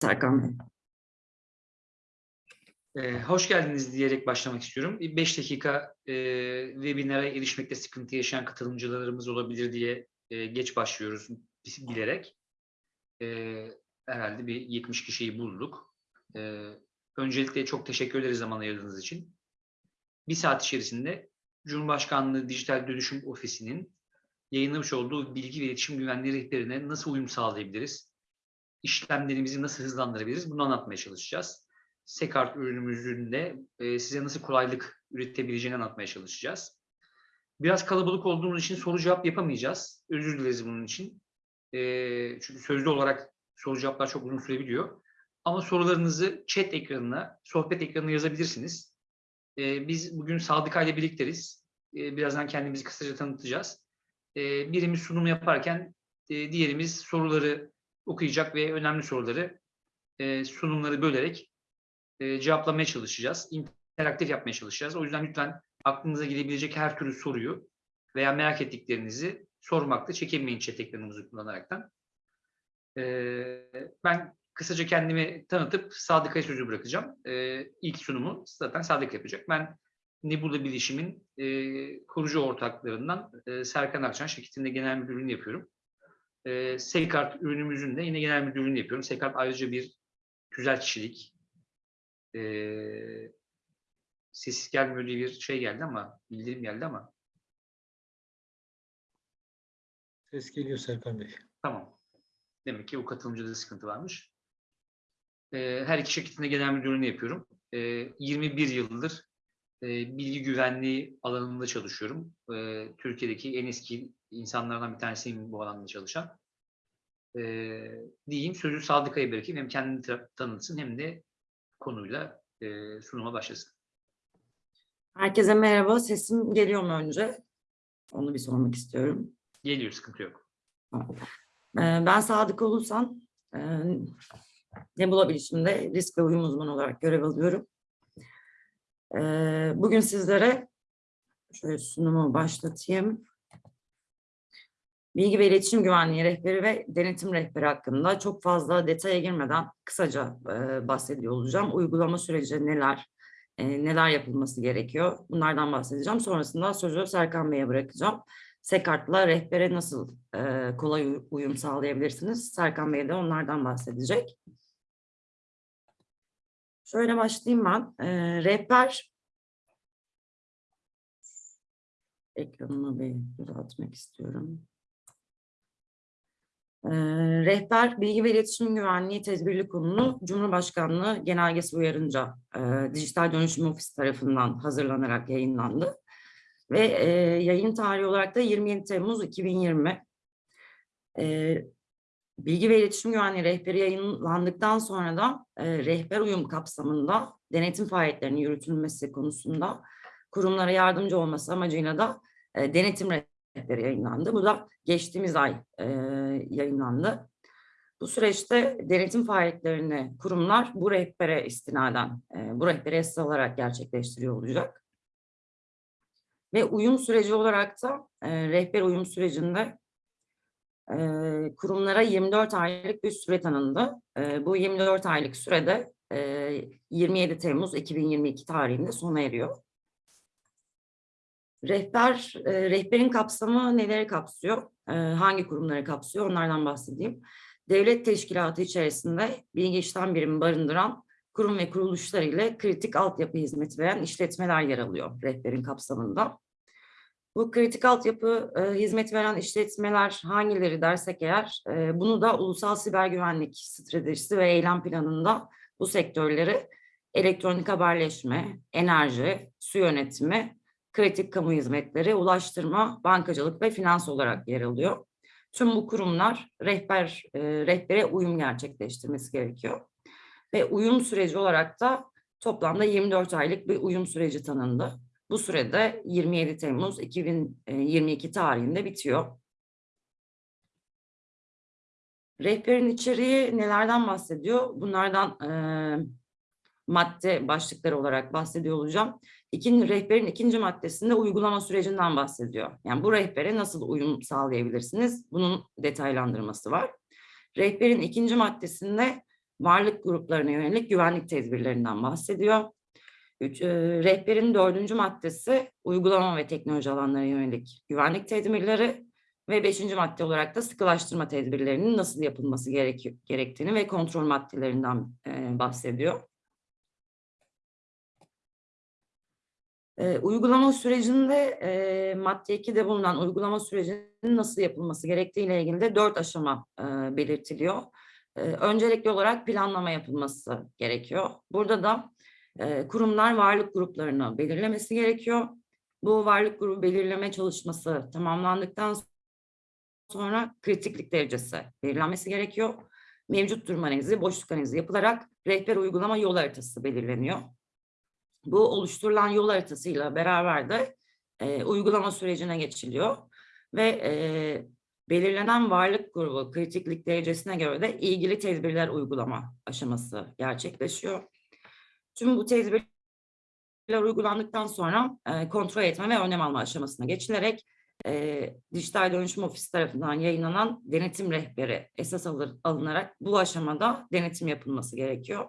Serkan Bey. Ee, hoş geldiniz diyerek başlamak istiyorum. 5 dakika e, webinara erişmekte sıkıntı yaşayan katılımcılarımız olabilir diye e, geç başlıyoruz bilerek. E, herhalde bir 70 kişiyi bulduk. E, öncelikle çok teşekkür ederiz zaman ayırdığınız için. Bir saat içerisinde Cumhurbaşkanlığı Dijital Dönüşüm Ofisi'nin yayınlamış olduğu bilgi ve iletişim güvenliği rehberine nasıl uyum sağlayabiliriz? İşlemlerimizi nasıl hızlandırabiliriz? Bunu anlatmaya çalışacağız. Sekart ürünümüzün de e, size nasıl kolaylık üretebileceğini anlatmaya çalışacağız. Biraz kalabalık olduğumuz için soru cevap yapamayacağız. Özür dileriz bunun için. E, çünkü sözlü olarak soru cevaplar çok uzun sürebiliyor. Ama sorularınızı chat ekranına, sohbet ekranına yazabilirsiniz. E, biz bugün Sadıka ile birlikteriz. E, birazdan kendimizi kısaca tanıtacağız. Birimiz sunum yaparken diğerimiz soruları okuyacak ve önemli soruları e, sunumları bölerek e, cevaplamaya çalışacağız. İnteraktif yapmaya çalışacağız. O yüzden lütfen aklınıza gelebilecek her türlü soruyu veya merak ettiklerinizi sormakta çekinmeyin chat ekranımızı kullanaraktan. E, ben kısaca kendimi tanıtıp Sadık'a sözü bırakacağım. E, ilk sunumu zaten Sadık yapacak. Ben Nebula Bilişim'in e, kurucu ortaklarından e, Serkan Akçan şirketinde genel müdürlüğünü yapıyorum. E, Sekart ürünümüzün de yine genel müdürlüğünü yapıyorum. Sekart ayrıca bir güzel kişilik, ee, ses gelmiyor diye bir şey geldi ama bildirim geldi ama Ses geliyor Serkan Bey. tamam. Demek ki o katılımcıda sıkıntı varmış. Ee, her iki şirketinde genel müdürlüğünü yapıyorum. Ee, 21 yıldır e, bilgi güvenliği alanında çalışıyorum. Ee, Türkiye'deki en eski insanlardan bir tanesiyim bu alanda çalışan. Ee, diyeyim sözü Sadıka'ya bırakayım. Hem kendini tanıtsın hem de konuyla e, sunuma başlasın. Herkese merhaba. Sesim geliyor mu önce? Onu bir sormak istiyorum. Geliyor, sıkıntı yok. Ee, Ben Sadık Ulusan. Ee, Nebula Bilişim'de risk ve uyum uzmanı olarak görev alıyorum. Bugün sizlere şöyle sunumu başlatayım. Bilgi ve iletişim güvenliği rehberi ve denetim rehberi hakkında çok fazla detaya girmeden kısaca e, bahsediyor olacağım. Uygulama süreci neler, e, neler yapılması gerekiyor bunlardan bahsedeceğim. Sonrasında sözü Serkan Bey'e bırakacağım. Sekart'la rehbere nasıl e, kolay uy- uyum sağlayabilirsiniz? Serkan Bey de onlardan bahsedecek. Şöyle başlayayım ben. E, rehber ekranımı bir düzeltmek istiyorum. Ee, Rehber Bilgi ve İletişim Güvenliği Tedbirli Konulu Cumhurbaşkanlığı Genelgesi uyarınca e, Dijital Dönüşüm Ofisi tarafından hazırlanarak yayınlandı. Ve e, yayın tarihi olarak da 27 Temmuz 2020. E, Bilgi ve İletişim Güvenliği Rehberi yayınlandıktan sonra da e, rehber uyum kapsamında denetim faaliyetlerinin yürütülmesi konusunda kurumlara yardımcı olması amacıyla da e, denetim rehberi yayınlandı. Bu da geçtiğimiz ay e, yayınlandı. Bu süreçte denetim faaliyetlerini kurumlar bu rehbere istinaden, e, bu rehbere esas alarak gerçekleştiriyor olacak. Ve uyum süreci olarak da e, rehber uyum sürecinde e, kurumlara 24 aylık bir süre tanındı. E, bu 24 aylık sürede e, 27 Temmuz 2022 tarihinde sona eriyor. Rehber, e, rehberin kapsamı neleri kapsıyor? E, hangi kurumları kapsıyor? Onlardan bahsedeyim. Devlet teşkilatı içerisinde bilgi işlem birimi barındıran kurum ve kuruluşlar ile kritik altyapı hizmeti veren işletmeler yer alıyor rehberin kapsamında. Bu kritik altyapı e, hizmet veren işletmeler hangileri dersek eğer, e, bunu da ulusal siber güvenlik stratejisi ve eylem planında bu sektörleri elektronik haberleşme, enerji, su yönetimi, kritik kamu hizmetleri, ulaştırma, bankacılık ve finans olarak yer alıyor. Tüm bu kurumlar rehber e, rehbere uyum gerçekleştirmesi gerekiyor. Ve uyum süreci olarak da toplamda 24 aylık bir uyum süreci tanındı. Bu sürede 27 Temmuz 2022 tarihinde bitiyor. Rehberin içeriği nelerden bahsediyor? Bunlardan e, madde başlıkları olarak bahsediyor olacağım. İkinci, rehberin ikinci maddesinde uygulama sürecinden bahsediyor. Yani bu rehbere nasıl uyum sağlayabilirsiniz? Bunun detaylandırması var. Rehberin ikinci maddesinde varlık gruplarına yönelik güvenlik tedbirlerinden bahsediyor. Üç, e, rehberin dördüncü maddesi uygulama ve teknoloji alanlarına yönelik güvenlik tedbirleri ve beşinci madde olarak da sıkılaştırma tedbirlerinin nasıl yapılması gerek, gerektiğini ve kontrol maddelerinden e, bahsediyor. E, uygulama sürecinde e, madde 2'de bulunan uygulama sürecinin nasıl yapılması gerektiğiyle ilgili de dört aşama e, belirtiliyor. E, öncelikli olarak planlama yapılması gerekiyor. Burada da e, kurumlar varlık gruplarını belirlemesi gerekiyor. Bu varlık grubu belirleme çalışması tamamlandıktan sonra kritiklik derecesi belirlenmesi gerekiyor. Mevcut durum analizi, boşluk analizi yapılarak rehber uygulama yol haritası belirleniyor. Bu oluşturulan yol haritasıyla beraber de e, uygulama sürecine geçiliyor ve e, belirlenen varlık grubu kritiklik derecesine göre de ilgili tedbirler uygulama aşaması gerçekleşiyor. Tüm bu tedbirler uygulandıktan sonra e, kontrol etme ve önlem alma aşamasına geçilerek e, Dijital Dönüşüm Ofisi tarafından yayınlanan denetim rehberi esas alır, alınarak bu aşamada denetim yapılması gerekiyor.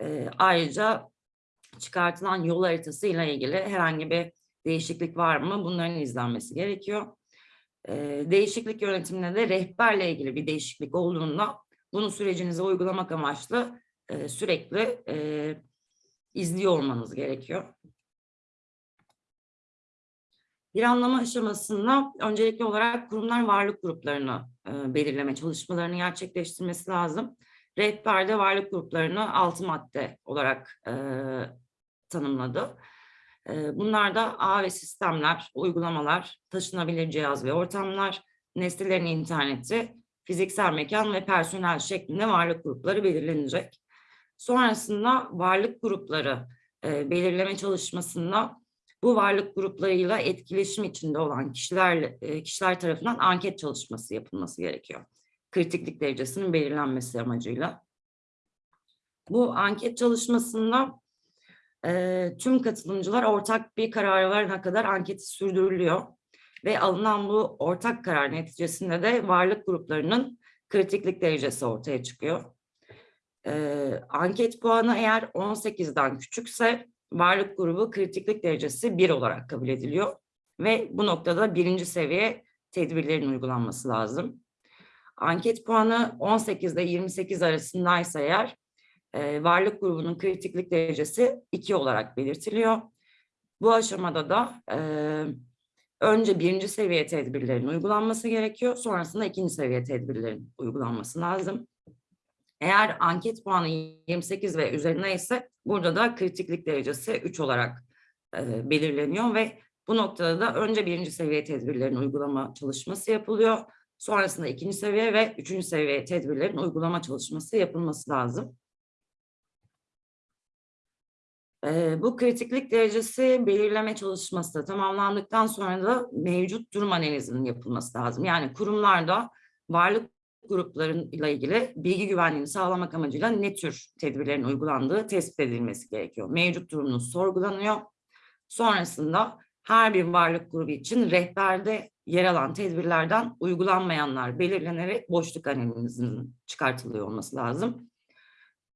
E, ayrıca çıkartılan yol haritası ile ilgili herhangi bir değişiklik var mı bunların izlenmesi gerekiyor. E, değişiklik yönetiminde de rehberle ilgili bir değişiklik olduğunda bunu sürecinize uygulamak amaçlı e, sürekli e, izliyor olmanız gerekiyor. Planlama aşamasında öncelikli olarak kurumlar varlık gruplarını e, belirleme çalışmalarını gerçekleştirmesi lazım. Rehberde varlık gruplarını altı madde olarak e, tanımladı. E, bunlar da ağ ve sistemler, uygulamalar, taşınabilir cihaz ve ortamlar, nesnelerin interneti, fiziksel mekan ve personel şeklinde varlık grupları belirlenecek. Sonrasında varlık grupları e, belirleme çalışmasında bu varlık gruplarıyla etkileşim içinde olan kişiler, e, kişiler tarafından anket çalışması yapılması gerekiyor. Kritiklik derecesinin belirlenmesi amacıyla. Bu anket çalışmasında e, tüm katılımcılar ortak bir karar verene kadar anketi sürdürülüyor. Ve alınan bu ortak karar neticesinde de varlık gruplarının kritiklik derecesi ortaya çıkıyor. E, anket puanı eğer 18'den küçükse varlık grubu kritiklik derecesi 1 olarak kabul ediliyor. Ve bu noktada birinci seviye tedbirlerin uygulanması lazım. Anket puanı 18 ile 28 arasındaysa eğer e, varlık grubunun kritiklik derecesi 2 olarak belirtiliyor. Bu aşamada da e, önce birinci seviye tedbirlerin uygulanması gerekiyor. Sonrasında ikinci seviye tedbirlerin uygulanması lazım. Eğer anket puanı 28 ve üzerine ise burada da kritiklik derecesi 3 olarak e, belirleniyor ve bu noktada da önce birinci seviye tedbirlerin uygulama çalışması yapılıyor. Sonrasında ikinci seviye ve üçüncü seviye tedbirlerin uygulama çalışması yapılması lazım. E, bu kritiklik derecesi belirleme çalışması tamamlandıktan sonra da mevcut durum analizinin yapılması lazım. Yani kurumlarda varlık gruplarıyla ilgili bilgi güvenliğini sağlamak amacıyla ne tür tedbirlerin uygulandığı tespit edilmesi gerekiyor. Mevcut durumunuz sorgulanıyor. Sonrasında her bir varlık grubu için rehberde yer alan tedbirlerden uygulanmayanlar belirlenerek boşluk analizinin çıkartılıyor olması lazım.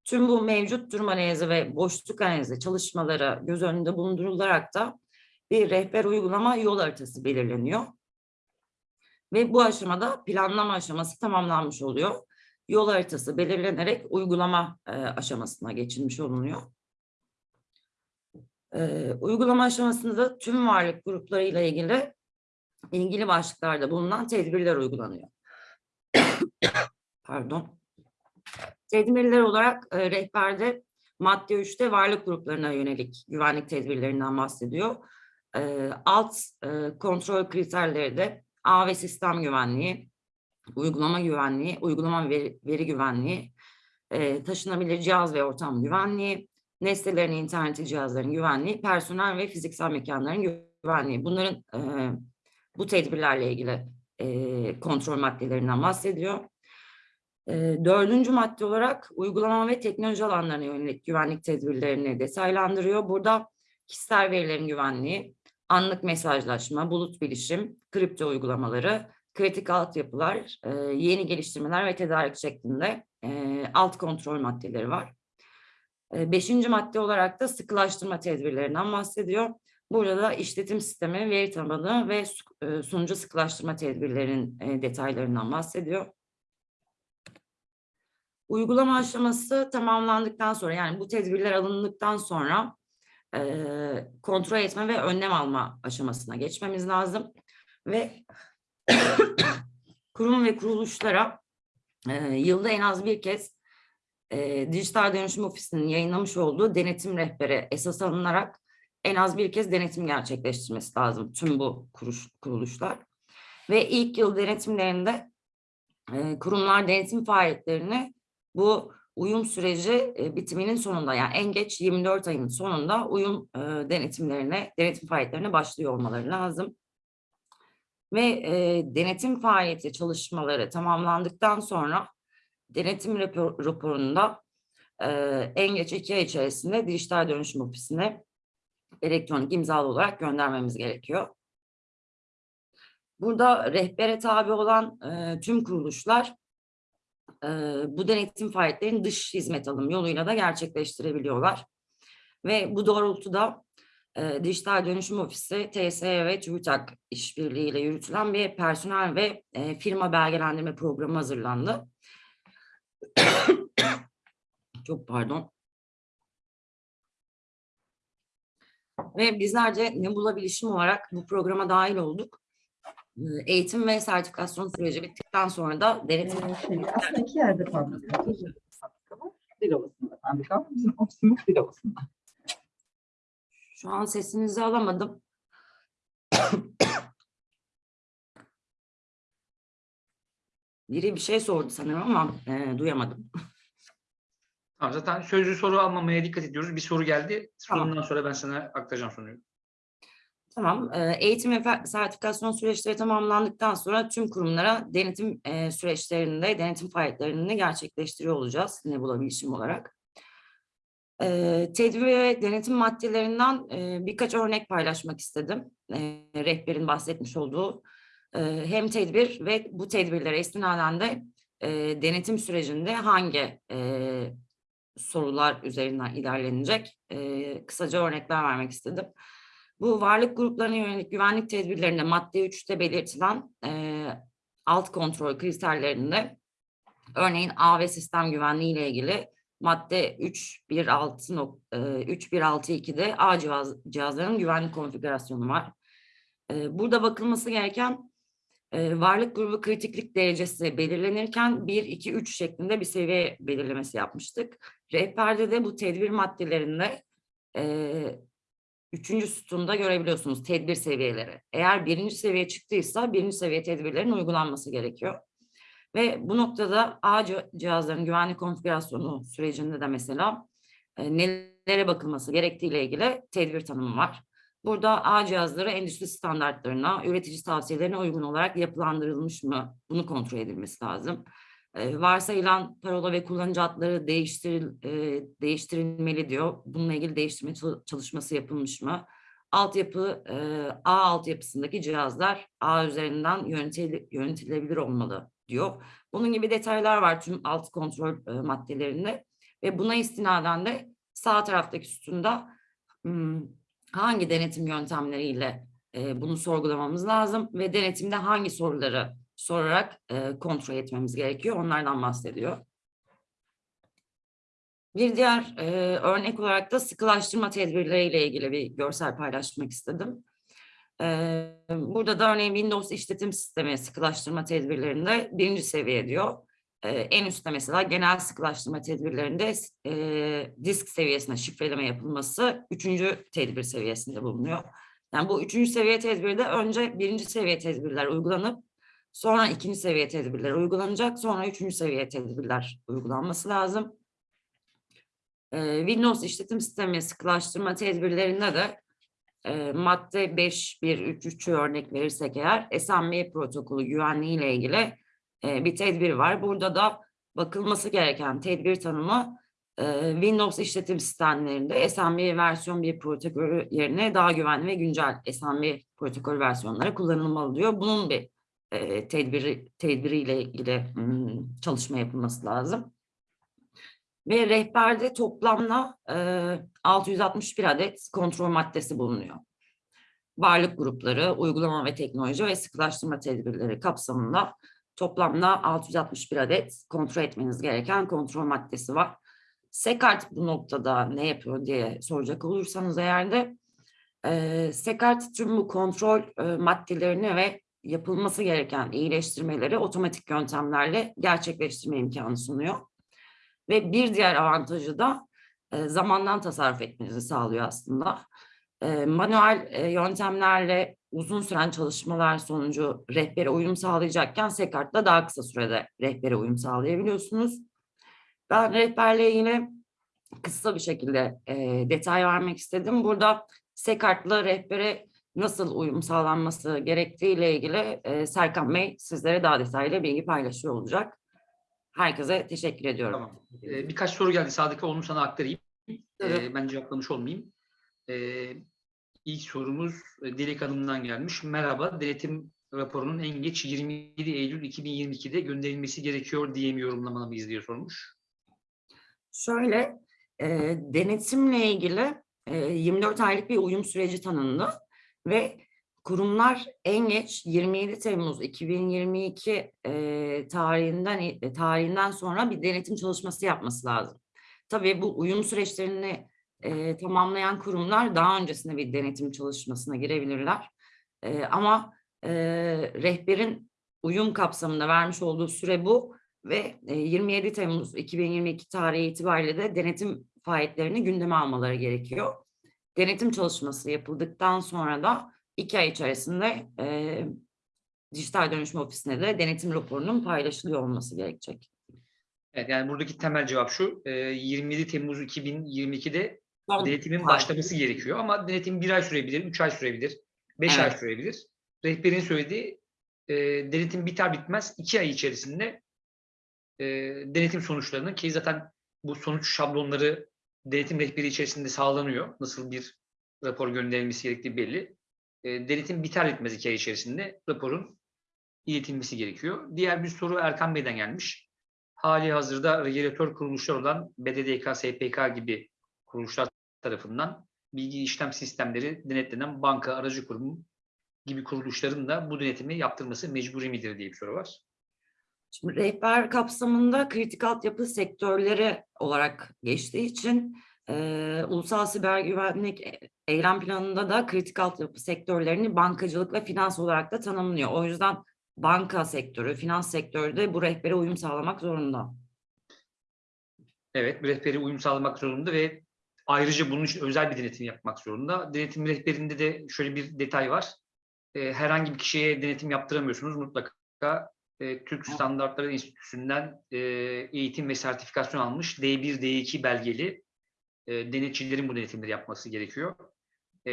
Tüm bu mevcut durum analizi ve boşluk analizi çalışmaları göz önünde bulundurularak da bir rehber uygulama yol haritası belirleniyor. Ve bu aşamada planlama aşaması tamamlanmış oluyor. Yol haritası belirlenerek uygulama e, aşamasına geçilmiş olunuyor. E, uygulama aşamasında tüm varlık gruplarıyla ilgili ilgili başlıklarda bulunan tedbirler uygulanıyor. Pardon. Tedbirler olarak e, rehberde madde 3'te varlık gruplarına yönelik güvenlik tedbirlerinden bahsediyor. E, alt e, kontrol kriterleri de ağ ve sistem güvenliği, uygulama güvenliği, uygulama veri, veri güvenliği, e, taşınabilir cihaz ve ortam güvenliği, nesnelerin interneti cihazların güvenliği, personel ve fiziksel mekanların güvenliği. Bunların e, bu tedbirlerle ilgili e, kontrol maddelerinden bahsediyor. E, dördüncü madde olarak uygulama ve teknoloji alanlarına yönelik güvenlik tedbirlerini detaylandırıyor. Burada kişisel verilerin güvenliği, anlık mesajlaşma, bulut bilişim, kripto uygulamaları, kritik altyapılar, e, yeni geliştirmeler ve tedarik şeklinde e, alt kontrol maddeleri var. E, beşinci madde olarak da sıkılaştırma tedbirlerinden bahsediyor. Burada da işletim sistemi, veri tabanı ve e, sunucu sıkılaştırma tedbirlerinin e, detaylarından bahsediyor. Uygulama aşaması tamamlandıktan sonra yani bu tedbirler alındıktan sonra e, kontrol etme ve önlem alma aşamasına geçmemiz lazım. Ve kurum ve kuruluşlara e, yılda en az bir kez e, Dijital Dönüşüm Ofisi'nin yayınlamış olduğu denetim rehberi esas alınarak en az bir kez denetim gerçekleştirmesi lazım tüm bu kuruş, kuruluşlar. Ve ilk yıl denetimlerinde e, kurumlar denetim faaliyetlerini bu uyum süreci e, bitiminin sonunda yani en geç 24 ayın sonunda uyum e, denetimlerine, denetim faaliyetlerine başlıyor olmaları lazım. Ve e, denetim faaliyeti çalışmaları tamamlandıktan sonra denetim rapor, raporunda e, en geç iki ay içerisinde Dijital Dönüşüm Ofisi'ne elektronik imzalı olarak göndermemiz gerekiyor. Burada rehbere tabi olan e, tüm kuruluşlar e, bu denetim faaliyetlerini dış hizmet alım yoluyla da gerçekleştirebiliyorlar. Ve bu doğrultuda e, Dijital Dönüşüm Ofisi, TSE ve TÜBİTAK işbirliğiyle yürütülen bir personel ve e, firma belgelendirme programı hazırlandı. Çok pardon. Ve bizlerce Nebula Bilişim olarak bu programa dahil olduk. E, Eğitim ve sertifikasyon süreci bittikten sonra da denetim Ee, şey, aslında iki yerde fabrika var. Var. Dilovası'nda fabrika var. Bizim ofisimiz Dilovası'nda. Şu an sesinizi alamadım. Biri bir şey sordu sanırım ama e, duyamadım. Tamam, zaten sözlü soru almamaya dikkat ediyoruz. Bir soru geldi. Tamam. Sorundan sonra ben sana aktaracağım soruyu. Tamam. e, Eğitim ve sertifikasyon süreçleri tamamlandıktan sonra tüm kurumlara denetim e, süreçlerinde, denetim faaliyetlerini gerçekleştiriyor olacağız Nebula Bilişim olarak. E, Tedbir ve denetim maddelerinden e, birkaç örnek paylaşmak istedim. E, Rehberin bahsetmiş olduğu hem tedbir ve bu tedbirlere istinaden de denetim sürecinde hangi sorular üzerinden ilerlenecek kısaca örnekler vermek istedim. Bu varlık gruplarına yönelik güvenlik tedbirlerinde madde 3'te belirtilen alt kontrol kriterlerinde örneğin AV sistem güvenliği ile ilgili madde 3.1.6 nok- e, 3.1.6.2'de A cihaz, cihazların güvenlik konfigürasyonu var. Burada bakılması gereken varlık grubu kritiklik derecesi belirlenirken 1, 2, 3 şeklinde bir seviye belirlemesi yapmıştık. Rehberde de bu tedbir maddelerinde e, üçüncü sütunda görebiliyorsunuz tedbir seviyeleri. Eğer birinci seviye çıktıysa birinci seviye tedbirlerin uygulanması gerekiyor. Ve bu noktada A cih- cihazların güvenlik konfigürasyonu sürecinde de mesela e, nelere bakılması gerektiğiyle ilgili tedbir tanımı var. Burada A cihazları endüstri standartlarına, üretici tavsiyelerine uygun olarak yapılandırılmış mı? Bunu kontrol edilmesi lazım. Varsayılan parola ve kullanıcı adları değiştiril, e, değiştirilmeli diyor. Bununla ilgili değiştirme çal- çalışması yapılmış mı? Altyapı, e, A altyapısındaki cihazlar A üzerinden yönetil- yönetilebilir olmalı diyor. Bunun gibi detaylar var tüm alt kontrol e, maddelerinde ve buna istinaden de sağ taraftaki sütunda hmm, hangi denetim yöntemleriyle e, bunu sorgulamamız lazım ve denetimde hangi soruları sorarak e, kontrol etmemiz gerekiyor. Onlardan bahsediyor. Bir diğer e, örnek olarak da sıkılaştırma tedbirleriyle ilgili bir görsel paylaşmak istedim. E, burada da örneğin Windows işletim sistemi sıkılaştırma tedbirlerinde birinci seviye diyor. E, en üstte mesela genel sıkılaştırma tedbirlerinde e, disk seviyesine şifreleme yapılması üçüncü tedbir seviyesinde bulunuyor. Yani bu üçüncü seviye tedbirde önce birinci seviye tedbirler uygulanıp sonra ikinci seviye tedbirler uygulanacak, sonra üçüncü seviye tedbirler uygulanması lazım. Ee, Windows işletim sistemi sıkılaştırma tedbirlerinde de e, madde 5.1.3.3'ü örnek verirsek eğer SMB protokolü güvenliği ile ilgili e, bir tedbir var. Burada da bakılması gereken tedbir tanımı e, Windows işletim sistemlerinde SMB versiyon 1 protokolü yerine daha güvenli ve güncel SMB protokol versiyonları kullanılmalı diyor. Bunun bir tedbiri tedbiriyle ilgili çalışma yapılması lazım. Ve rehberde toplamda e, 661 adet kontrol maddesi bulunuyor. Varlık grupları, uygulama ve teknoloji ve sıkılaştırma tedbirleri kapsamında toplamda 661 adet kontrol etmeniz gereken kontrol maddesi var. Sekart bu noktada ne yapıyor diye soracak olursanız eğer de e, Sekart tüm bu kontrol e, maddelerini ve yapılması gereken iyileştirmeleri otomatik yöntemlerle gerçekleştirme imkanı sunuyor. Ve bir diğer avantajı da e, zamandan tasarruf etmenizi sağlıyor aslında. E, manuel e, yöntemlerle uzun süren çalışmalar sonucu rehbere uyum sağlayacakken Sekart'la daha kısa sürede rehbere uyum sağlayabiliyorsunuz. Ben rehberle yine kısa bir şekilde e, detay vermek istedim. Burada Sekart'la rehbere nasıl uyum sağlanması gerektiğiyle ilgili e, Serkan Bey sizlere daha detaylı bilgi paylaşıyor olacak. Herkese teşekkür ediyorum. Tamam. Ee, birkaç soru geldi Sadık'a onu sana aktarayım. Tabii. Ee, ben cevaplamış olmayayım. Ee, ilk sorumuz Dilek Hanım'dan gelmiş. Merhaba, denetim raporunun en geç 27 Eylül 2022'de gönderilmesi gerekiyor diye mi yorumlamalıyız diye sormuş. Şöyle, e, denetimle ilgili e, 24 aylık bir uyum süreci tanındı ve kurumlar en geç 27 Temmuz 2022 e, tarihinden e, tarihinden sonra bir denetim çalışması yapması lazım. Tabii bu uyum süreçlerini e, tamamlayan kurumlar daha öncesinde bir denetim çalışmasına girebilirler. E, ama e, rehberin uyum kapsamında vermiş olduğu süre bu ve e, 27 Temmuz 2022 tarihi itibariyle de denetim faaliyetlerini gündeme almaları gerekiyor. Denetim çalışması yapıldıktan sonra da iki ay içerisinde e, dijital dönüşüm ofisine de denetim raporunun paylaşılıyor olması gerekecek. Evet, yani buradaki temel cevap şu. e, 27 Temmuz 2022'de Son denetimin tarih. başlaması gerekiyor. Ama denetim bir ay sürebilir, üç ay sürebilir, beş ay Evet. sürebilir. Rehberin söylediği e, denetim biter bitmez iki ay içerisinde e, denetim sonuçlarını ki zaten bu sonuç şablonları denetim rehberi içerisinde sağlanıyor. Nasıl bir rapor gönderilmesi gerektiği belli. E, denetim biter bitmez iki ay içerisinde raporun iletilmesi gerekiyor. Diğer bir soru Erkan Bey'den gelmiş. Hali hazırda regülatör kuruluşlar olan BDDK, SPK gibi kuruluşlar tarafından bilgi işlem sistemleri denetlenen banka, aracı kurum gibi kuruluşların da bu denetimi yaptırması mecburi midir diye bir soru var. Şimdi rehber kapsamında kritik altyapı sektörleri olarak geçtiği için e, Ulusal Siber Güvenlik Eylem Planı'nda da kritik altyapı sektörlerini bankacılık ve finans olarak da tanımlıyor. O yüzden banka sektörü, finans sektörü de bu rehbere uyum sağlamak zorunda. Evet, rehberi uyum sağlamak zorunda ve ayrıca bunun için özel bir denetim yapmak zorunda. Denetim rehberinde de şöyle bir detay var. Herhangi bir kişiye denetim yaptıramıyorsunuz. Mutlaka e, Türk Standartları Enstitüsü'nden e, eğitim ve sertifikasyon almış D1, D2 belgeli e, denetçilerin bu denetimleri yapması gerekiyor. E,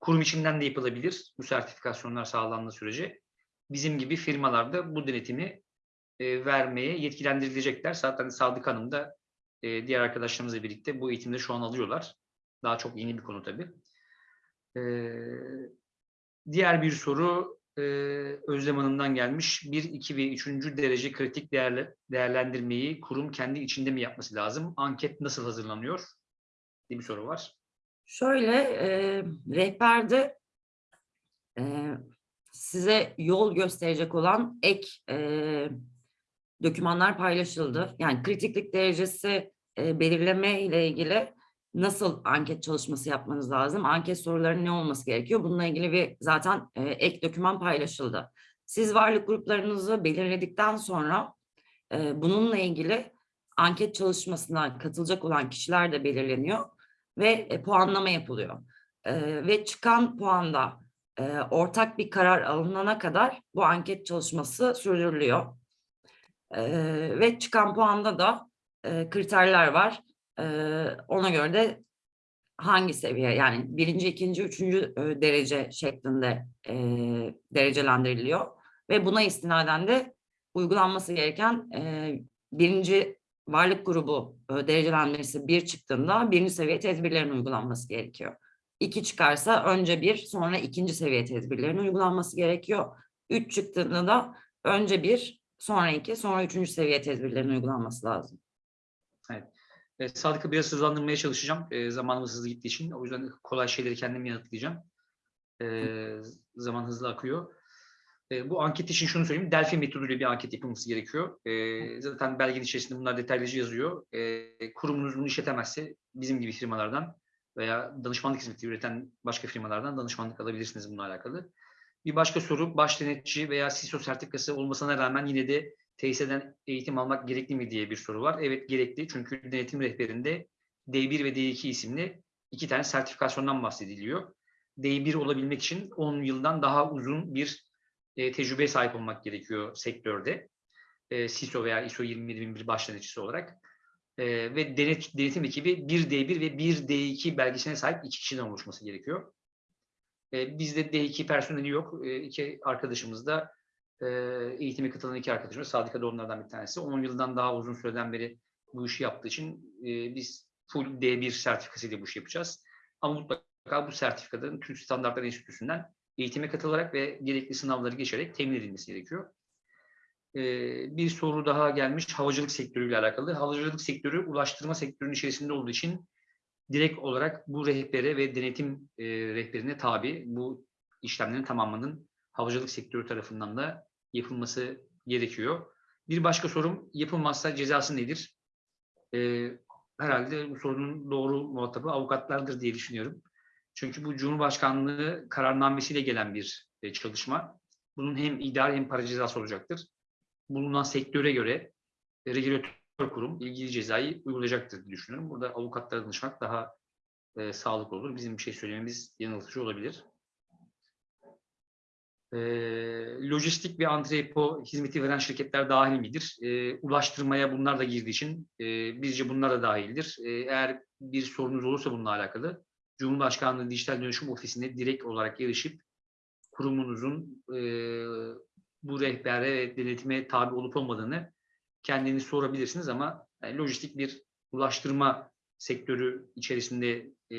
kurum içinden de yapılabilir bu sertifikasyonlar sağlandığı sürece. Bizim gibi firmalarda bu denetimi e, vermeye yetkilendirilecekler. Zaten Sadık Hanım da e, diğer arkadaşlarımızla birlikte bu eğitimleri şu an alıyorlar. Daha çok yeni bir konu tabii. E, diğer bir soru e, Özlem Hanım'dan gelmiş. 1, 2 ve 3. derece kritik değerle, değerlendirmeyi kurum kendi içinde mi yapması lazım? Anket nasıl hazırlanıyor? diye bir soru var. Şöyle e, rehberde e, size yol gösterecek olan ek e, dokümanlar paylaşıldı. Yani kritiklik derecesi e, belirleme ile ilgili nasıl anket çalışması yapmanız lazım? Anket sorularının ne olması gerekiyor? Bununla ilgili bir zaten e, ek doküman paylaşıldı. Siz varlık gruplarınızı belirledikten sonra e, bununla ilgili anket çalışmasına katılacak olan kişiler de belirleniyor ve e, puanlama yapılıyor. E, ve çıkan puanda e, ortak bir karar alınana kadar bu anket çalışması sürdürülüyor. E, ve çıkan puanda da e, kriterler var. Ona göre de hangi seviye yani birinci, ikinci, üçüncü derece şeklinde derecelendiriliyor. Ve buna istinaden de uygulanması gereken birinci varlık grubu derecelendirmesi bir çıktığında birinci seviye tedbirlerin uygulanması gerekiyor. İki çıkarsa önce bir sonra ikinci seviye tedbirlerin uygulanması gerekiyor. 3 çıktığında da önce bir, sonra iki, sonra üçüncü seviye tedbirlerin uygulanması lazım. E, Sadık'ı biraz hızlandırmaya çalışacağım. E, zamanımız hızlı gittiği için. O yüzden kolay şeyleri kendim yanıtlayacağım. E, zaman hızlı akıyor. E, bu anket için şunu söyleyeyim. Delphi metoduyla bir anket yapılması gerekiyor. E, zaten belgenin içerisinde bunlar detaylıca yazıyor. E, kurumunuz bunu işletemezse bizim gibi firmalardan veya danışmanlık hizmeti üreten başka firmalardan danışmanlık alabilirsiniz bununla alakalı. Bir başka soru, baş denetçi veya CISO sertifikası olmasına rağmen yine de tesisten eğitim almak gerekli mi diye bir soru var. Evet gerekli çünkü denetim rehberinde D1 ve D2 isimli iki tane sertifikasyondan bahsediliyor. D1 olabilmek için 10 yıldan daha uzun bir e, tecrübeye sahip olmak gerekiyor sektörde. E, CISO veya ISO 27001 baş denetçisi olarak. E, ve denet, denetim ekibi 1 D1 ve 1 D2 belgesine sahip iki kişiden oluşması gerekiyor. E, bizde D2 personeli yok. E, iki arkadaşımız da e, eğitime katılan iki arkadaşımız. Sadık da onlardan bir tanesi. 10 yıldan daha uzun süreden beri bu işi yaptığı için e, biz full D1 sertifikasıyla bu işi yapacağız. Ama mutlaka bu sertifikaların Türk Standartlar Enstitüsü'nden eğitime katılarak ve gerekli sınavları geçerek temin edilmesi gerekiyor. E, bir soru daha gelmiş havacılık sektörüyle alakalı. Havacılık sektörü ulaştırma sektörünün içerisinde olduğu için direkt olarak bu rehbere ve denetim e, rehberine tabi bu işlemlerin tamamının havacılık sektörü tarafından da yapılması gerekiyor. Bir başka sorum yapılmazsa cezası nedir? Ee, herhalde bu sorunun doğru muhatabı avukatlardır diye düşünüyorum. Çünkü bu Cumhurbaşkanlığı kararnamesiyle gelen bir e, çalışma. Bunun hem idari hem para cezası olacaktır. Bulunan sektöre göre e, regülatör kurum ilgili cezayı uygulayacaktır diye düşünüyorum. Burada avukatlara danışmak daha e, sağlıklı olur. Bizim bir şey söylememiz yanıltıcı olabilir e, lojistik ve antrepo hizmeti veren şirketler dahil midir? E, ulaştırmaya bunlar da girdiği için e, bizce bunlar da dahildir. E, eğer bir sorunuz olursa bununla alakalı Cumhurbaşkanlığı Dijital Dönüşüm Ofisi'ne direkt olarak erişip kurumunuzun e, bu rehbere ve denetime tabi olup olmadığını kendiniz sorabilirsiniz ama yani lojistik bir ulaştırma sektörü içerisinde e,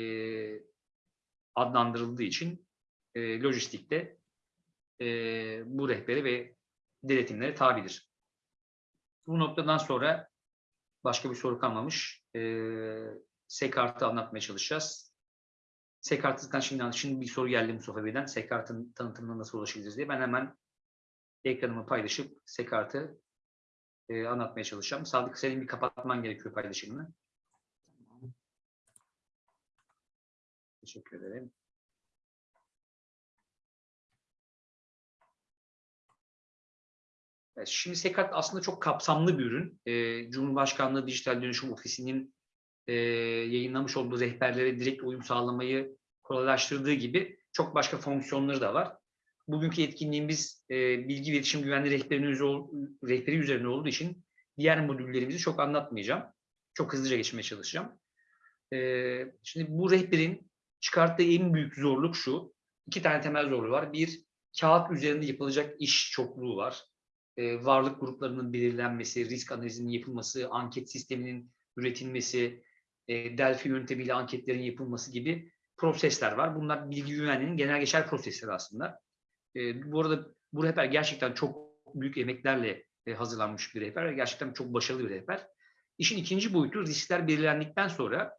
adlandırıldığı için e, lojistikte e, bu rehbere ve denetimlere tabidir. Bu noktadan sonra başka bir soru kalmamış. E, Sekart'ı anlatmaya çalışacağız. Sekart'tan şimdi, şimdi bir soru geldi Mustafa Bey'den. Sekart'ın tanıtımına nasıl ulaşabiliriz diye. Ben hemen ekranımı paylaşıp Sekart'ı e, anlatmaya çalışacağım. Sadık senin bir kapatman gerekiyor paylaşımını. Teşekkür ederim. Şimdi Sekart aslında çok kapsamlı bir ürün. Ee, Cumhurbaşkanlığı Dijital Dönüşüm Ofisi'nin e, yayınlamış olduğu rehberlere direkt uyum sağlamayı kolaylaştırdığı gibi çok başka fonksiyonları da var. Bugünkü etkinliğimiz e, bilgi iletişim güvenliği rehberi üzerine olduğu için diğer modüllerimizi çok anlatmayacağım. Çok hızlıca geçmeye çalışacağım. E, şimdi bu rehberin çıkarttığı en büyük zorluk şu. İki tane temel zorluğu var. Bir, kağıt üzerinde yapılacak iş çokluğu var e, varlık gruplarının belirlenmesi, risk analizinin yapılması, anket sisteminin üretilmesi, e, Delphi yöntemiyle anketlerin yapılması gibi prosesler var. Bunlar bilgi güvenliğinin genel geçer prosesleri aslında. E, bu arada bu rehber gerçekten çok büyük emeklerle hazırlanmış bir rehber ve gerçekten çok başarılı bir rehber. İşin ikinci boyutu riskler belirlendikten sonra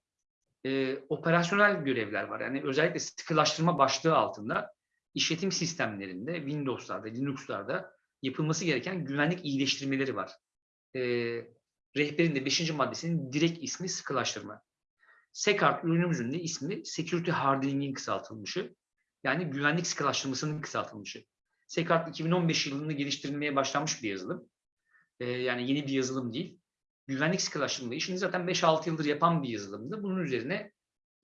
e, operasyonel görevler var. Yani özellikle sıkılaştırma başlığı altında işletim sistemlerinde, Windows'larda, Linux'larda yapılması gereken güvenlik iyileştirmeleri var. E, rehberin de 5. maddesinin direkt ismi sıkılaştırma. SECART ürünümüzün de ismi Security Hardening'in kısaltılmışı. Yani güvenlik sıkılaştırmasının kısaltılmışı. SECART 2015 yılında geliştirilmeye başlanmış bir yazılım. E, yani yeni bir yazılım değil. Güvenlik sıkılaştırma işini zaten 5-6 yıldır yapan bir yazılımdı. Bunun üzerine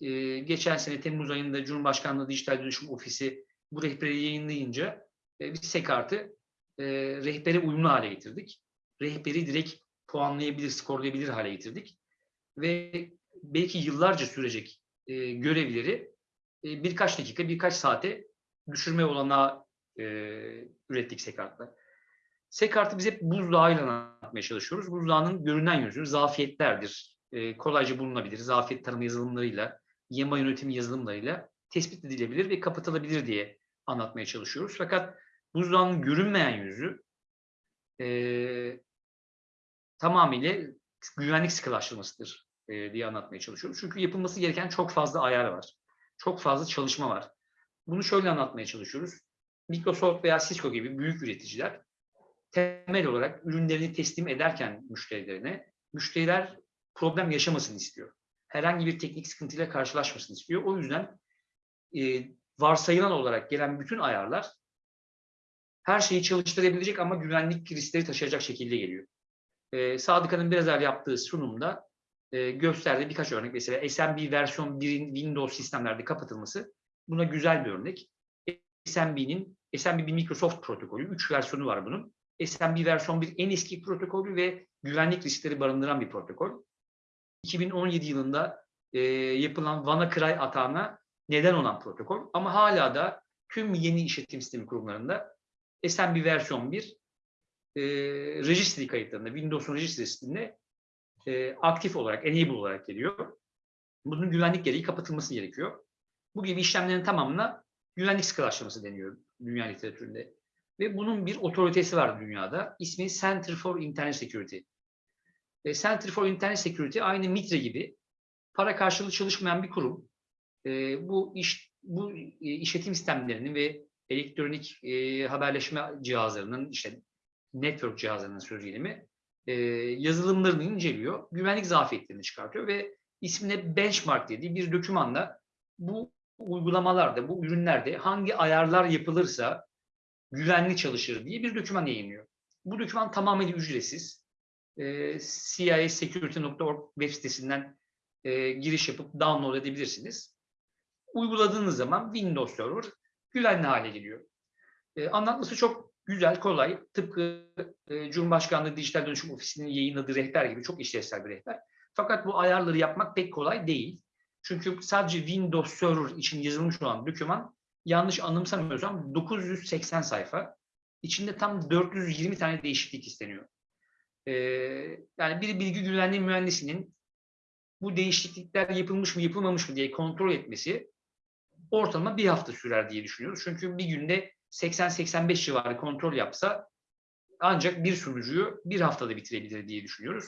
e, geçen sene Temmuz ayında Cumhurbaşkanlığı Dijital Dönüşüm Ofisi bu rehberi yayınlayınca e, biz SECART'ı e, rehbere uyumlu hale getirdik. Rehberi direkt puanlayabilir, skorlayabilir hale getirdik. Ve belki yıllarca sürecek e, görevleri e, birkaç dakika, birkaç saate düşürme olanağı e, ürettik Sekart'la. Sekart'ı biz hep buzdağıyla anlatmaya çalışıyoruz. Buzdağının görünen yüzü zafiyetlerdir. E, kolayca bulunabilir. Zafiyet tarama yazılımlarıyla, yema yönetimi yazılımlarıyla tespit edilebilir ve kapatılabilir diye anlatmaya çalışıyoruz. Fakat buzdağının görünmeyen yüzü eee tamamıyla güvenlik sıkılaştırmasıdır eee, diye anlatmaya çalışıyorum. Çünkü yapılması gereken çok fazla ayar var. Çok fazla çalışma var. Bunu şöyle anlatmaya çalışıyoruz. Microsoft veya Cisco gibi büyük üreticiler temel olarak ürünlerini teslim ederken müşterilerine müşteriler problem yaşamasını istiyor. Herhangi bir teknik sıkıntıyla karşılaşmasını istiyor. O yüzden e, varsayılan olarak gelen bütün ayarlar her şeyi çalıştırabilecek ama güvenlik riskleri taşıyacak şekilde geliyor. E, Sadıka'nın biraz evvel yaptığı sunumda e, gösterdiği birkaç örnek. Mesela SMB versiyon 1'in Windows sistemlerde kapatılması buna güzel bir örnek. SMB'nin SMB bir Microsoft protokolü. 3 versiyonu var bunun. SMB versiyon 1 en eski protokolü ve güvenlik riskleri barındıran bir protokol. 2017 yılında e, yapılan WannaCry atağına neden olan protokol. Ama hala da tüm yeni işletim sistemi kurumlarında SMB versiyon 1 e, registry kayıtlarında, Windows'un registry sisteminde e, aktif olarak, enable olarak geliyor. Bunun güvenlik gereği kapatılması gerekiyor. Bu gibi işlemlerin tamamına güvenlik sıkılaştırması deniyor dünya literatüründe. Ve bunun bir otoritesi var dünyada. İsmi Center for Internet Security. E, Center for Internet Security aynı MITRE gibi para karşılığı çalışmayan bir kurum. E, bu iş bu e, işletim sistemlerinin ve elektronik e, haberleşme cihazlarının işte network cihazlarının söz e, yazılımlarını inceliyor, güvenlik zafiyetlerini çıkartıyor ve ismine benchmark dediği bir dokümanla bu uygulamalarda, bu ürünlerde hangi ayarlar yapılırsa güvenli çalışır diye bir doküman yayınlıyor. Bu doküman tamamen ücretsiz. E, CIASecurity.org web sitesinden e, giriş yapıp download edebilirsiniz. Uyguladığınız zaman Windows Server güvenli hale geliyor. E, anlatması çok güzel, kolay. Tıpkı e, Cumhurbaşkanlığı Dijital Dönüşüm Ofisi'nin yayınladığı rehber gibi çok işlevsel bir rehber. Fakat bu ayarları yapmak pek kolay değil. Çünkü sadece Windows Server için yazılmış olan doküman yanlış anımsamıyorsam 980 sayfa. İçinde tam 420 tane değişiklik isteniyor. Ee, yani bir bilgi güvenliği mühendisinin bu değişiklikler yapılmış mı yapılmamış mı diye kontrol etmesi ortalama bir hafta sürer diye düşünüyoruz. Çünkü bir günde 80-85 civarı kontrol yapsa ancak bir sunucuyu bir haftada bitirebilir diye düşünüyoruz.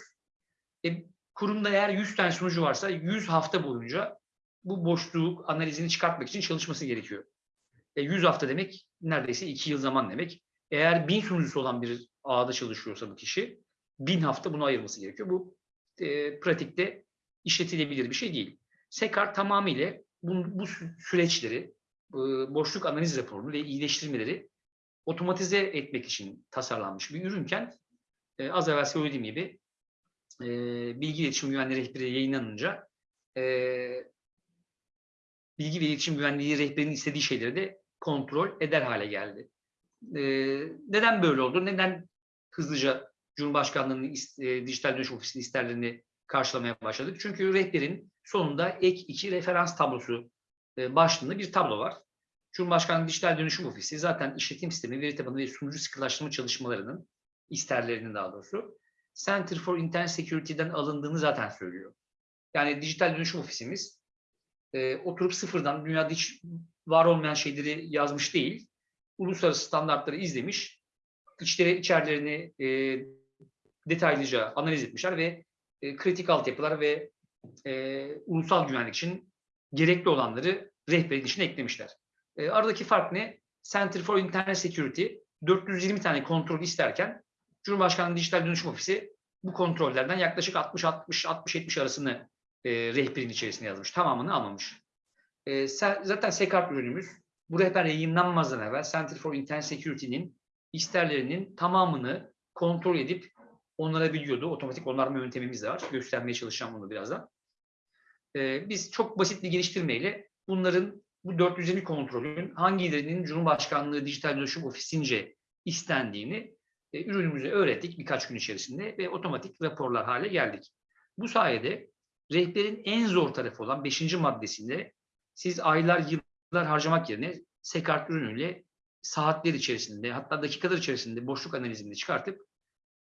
E, kurumda eğer 100 tane sunucu varsa 100 hafta boyunca bu boşluk analizini çıkartmak için çalışması gerekiyor. E, 100 hafta demek neredeyse 2 yıl zaman demek. Eğer 1000 sunucusu olan bir ağda çalışıyorsa bu kişi 1000 hafta bunu ayırması gerekiyor. Bu e, pratikte işletilebilir bir şey değil. Sekar tamamıyla bu, bu sü- süreçleri, boşluk analiz raporunu ve iyileştirmeleri otomatize etmek için tasarlanmış bir ürünken e, az evvel söylediğim gibi e, bilgi iletişim güvenliği rehberi yayınlanınca e, bilgi ve iletişim güvenliği rehberinin istediği şeyleri de kontrol eder hale geldi. Neden böyle oldu? Neden hızlıca Cumhurbaşkanlığı'nın dijital dönüşüm ofisinin isterlerini karşılamaya başladık? Çünkü rehberin sonunda ek iki referans tablosu e, başlığında bir tablo var. Cumhurbaşkanlığı Dijital Dönüşüm Ofisi zaten işletim sistemi, veri tabanı ve sunucu sıkılaştırma çalışmalarının, isterlerinin daha doğrusu, Center for Internet Security'den alındığını zaten söylüyor. Yani dijital dönüşüm ofisimiz e, oturup sıfırdan dünyada hiç var olmayan şeyleri yazmış değil, uluslararası standartları izlemiş, içleri, içerilerini e, detaylıca analiz etmişler ve e, kritik altyapılar ve e, ulusal güvenlik için gerekli olanları rehberin içine eklemişler. E, aradaki fark ne? Center for Internet Security 420 tane kontrol isterken Cumhurbaşkanlığı Dijital Dönüşüm Ofisi bu kontrollerden yaklaşık 60-60-60-70 arasını e, rehberin içerisine yazmış. Tamamını almamış. E, zaten SECART ürünümüz bu rehber yayınlanmazdan evvel Center for Internet Security'nin isterlerinin tamamını kontrol edip onlara biliyordu. Otomatik onarma yöntemimiz de var. Göstermeye çalışacağım bunu birazdan. E, biz çok basit bir geliştirmeyle bunların bu 420 kontrolün hangilerinin Cumhurbaşkanlığı Dijital Dönüşüm Ofisince istendiğini e, ürünümüze öğrettik birkaç gün içerisinde ve otomatik raporlar hale geldik. Bu sayede rehberin en zor tarafı olan 5. maddesinde siz aylar, yıllar harcamak yerine Sekart ürünüyle saatler içerisinde hatta dakikalar içerisinde boşluk analizini çıkartıp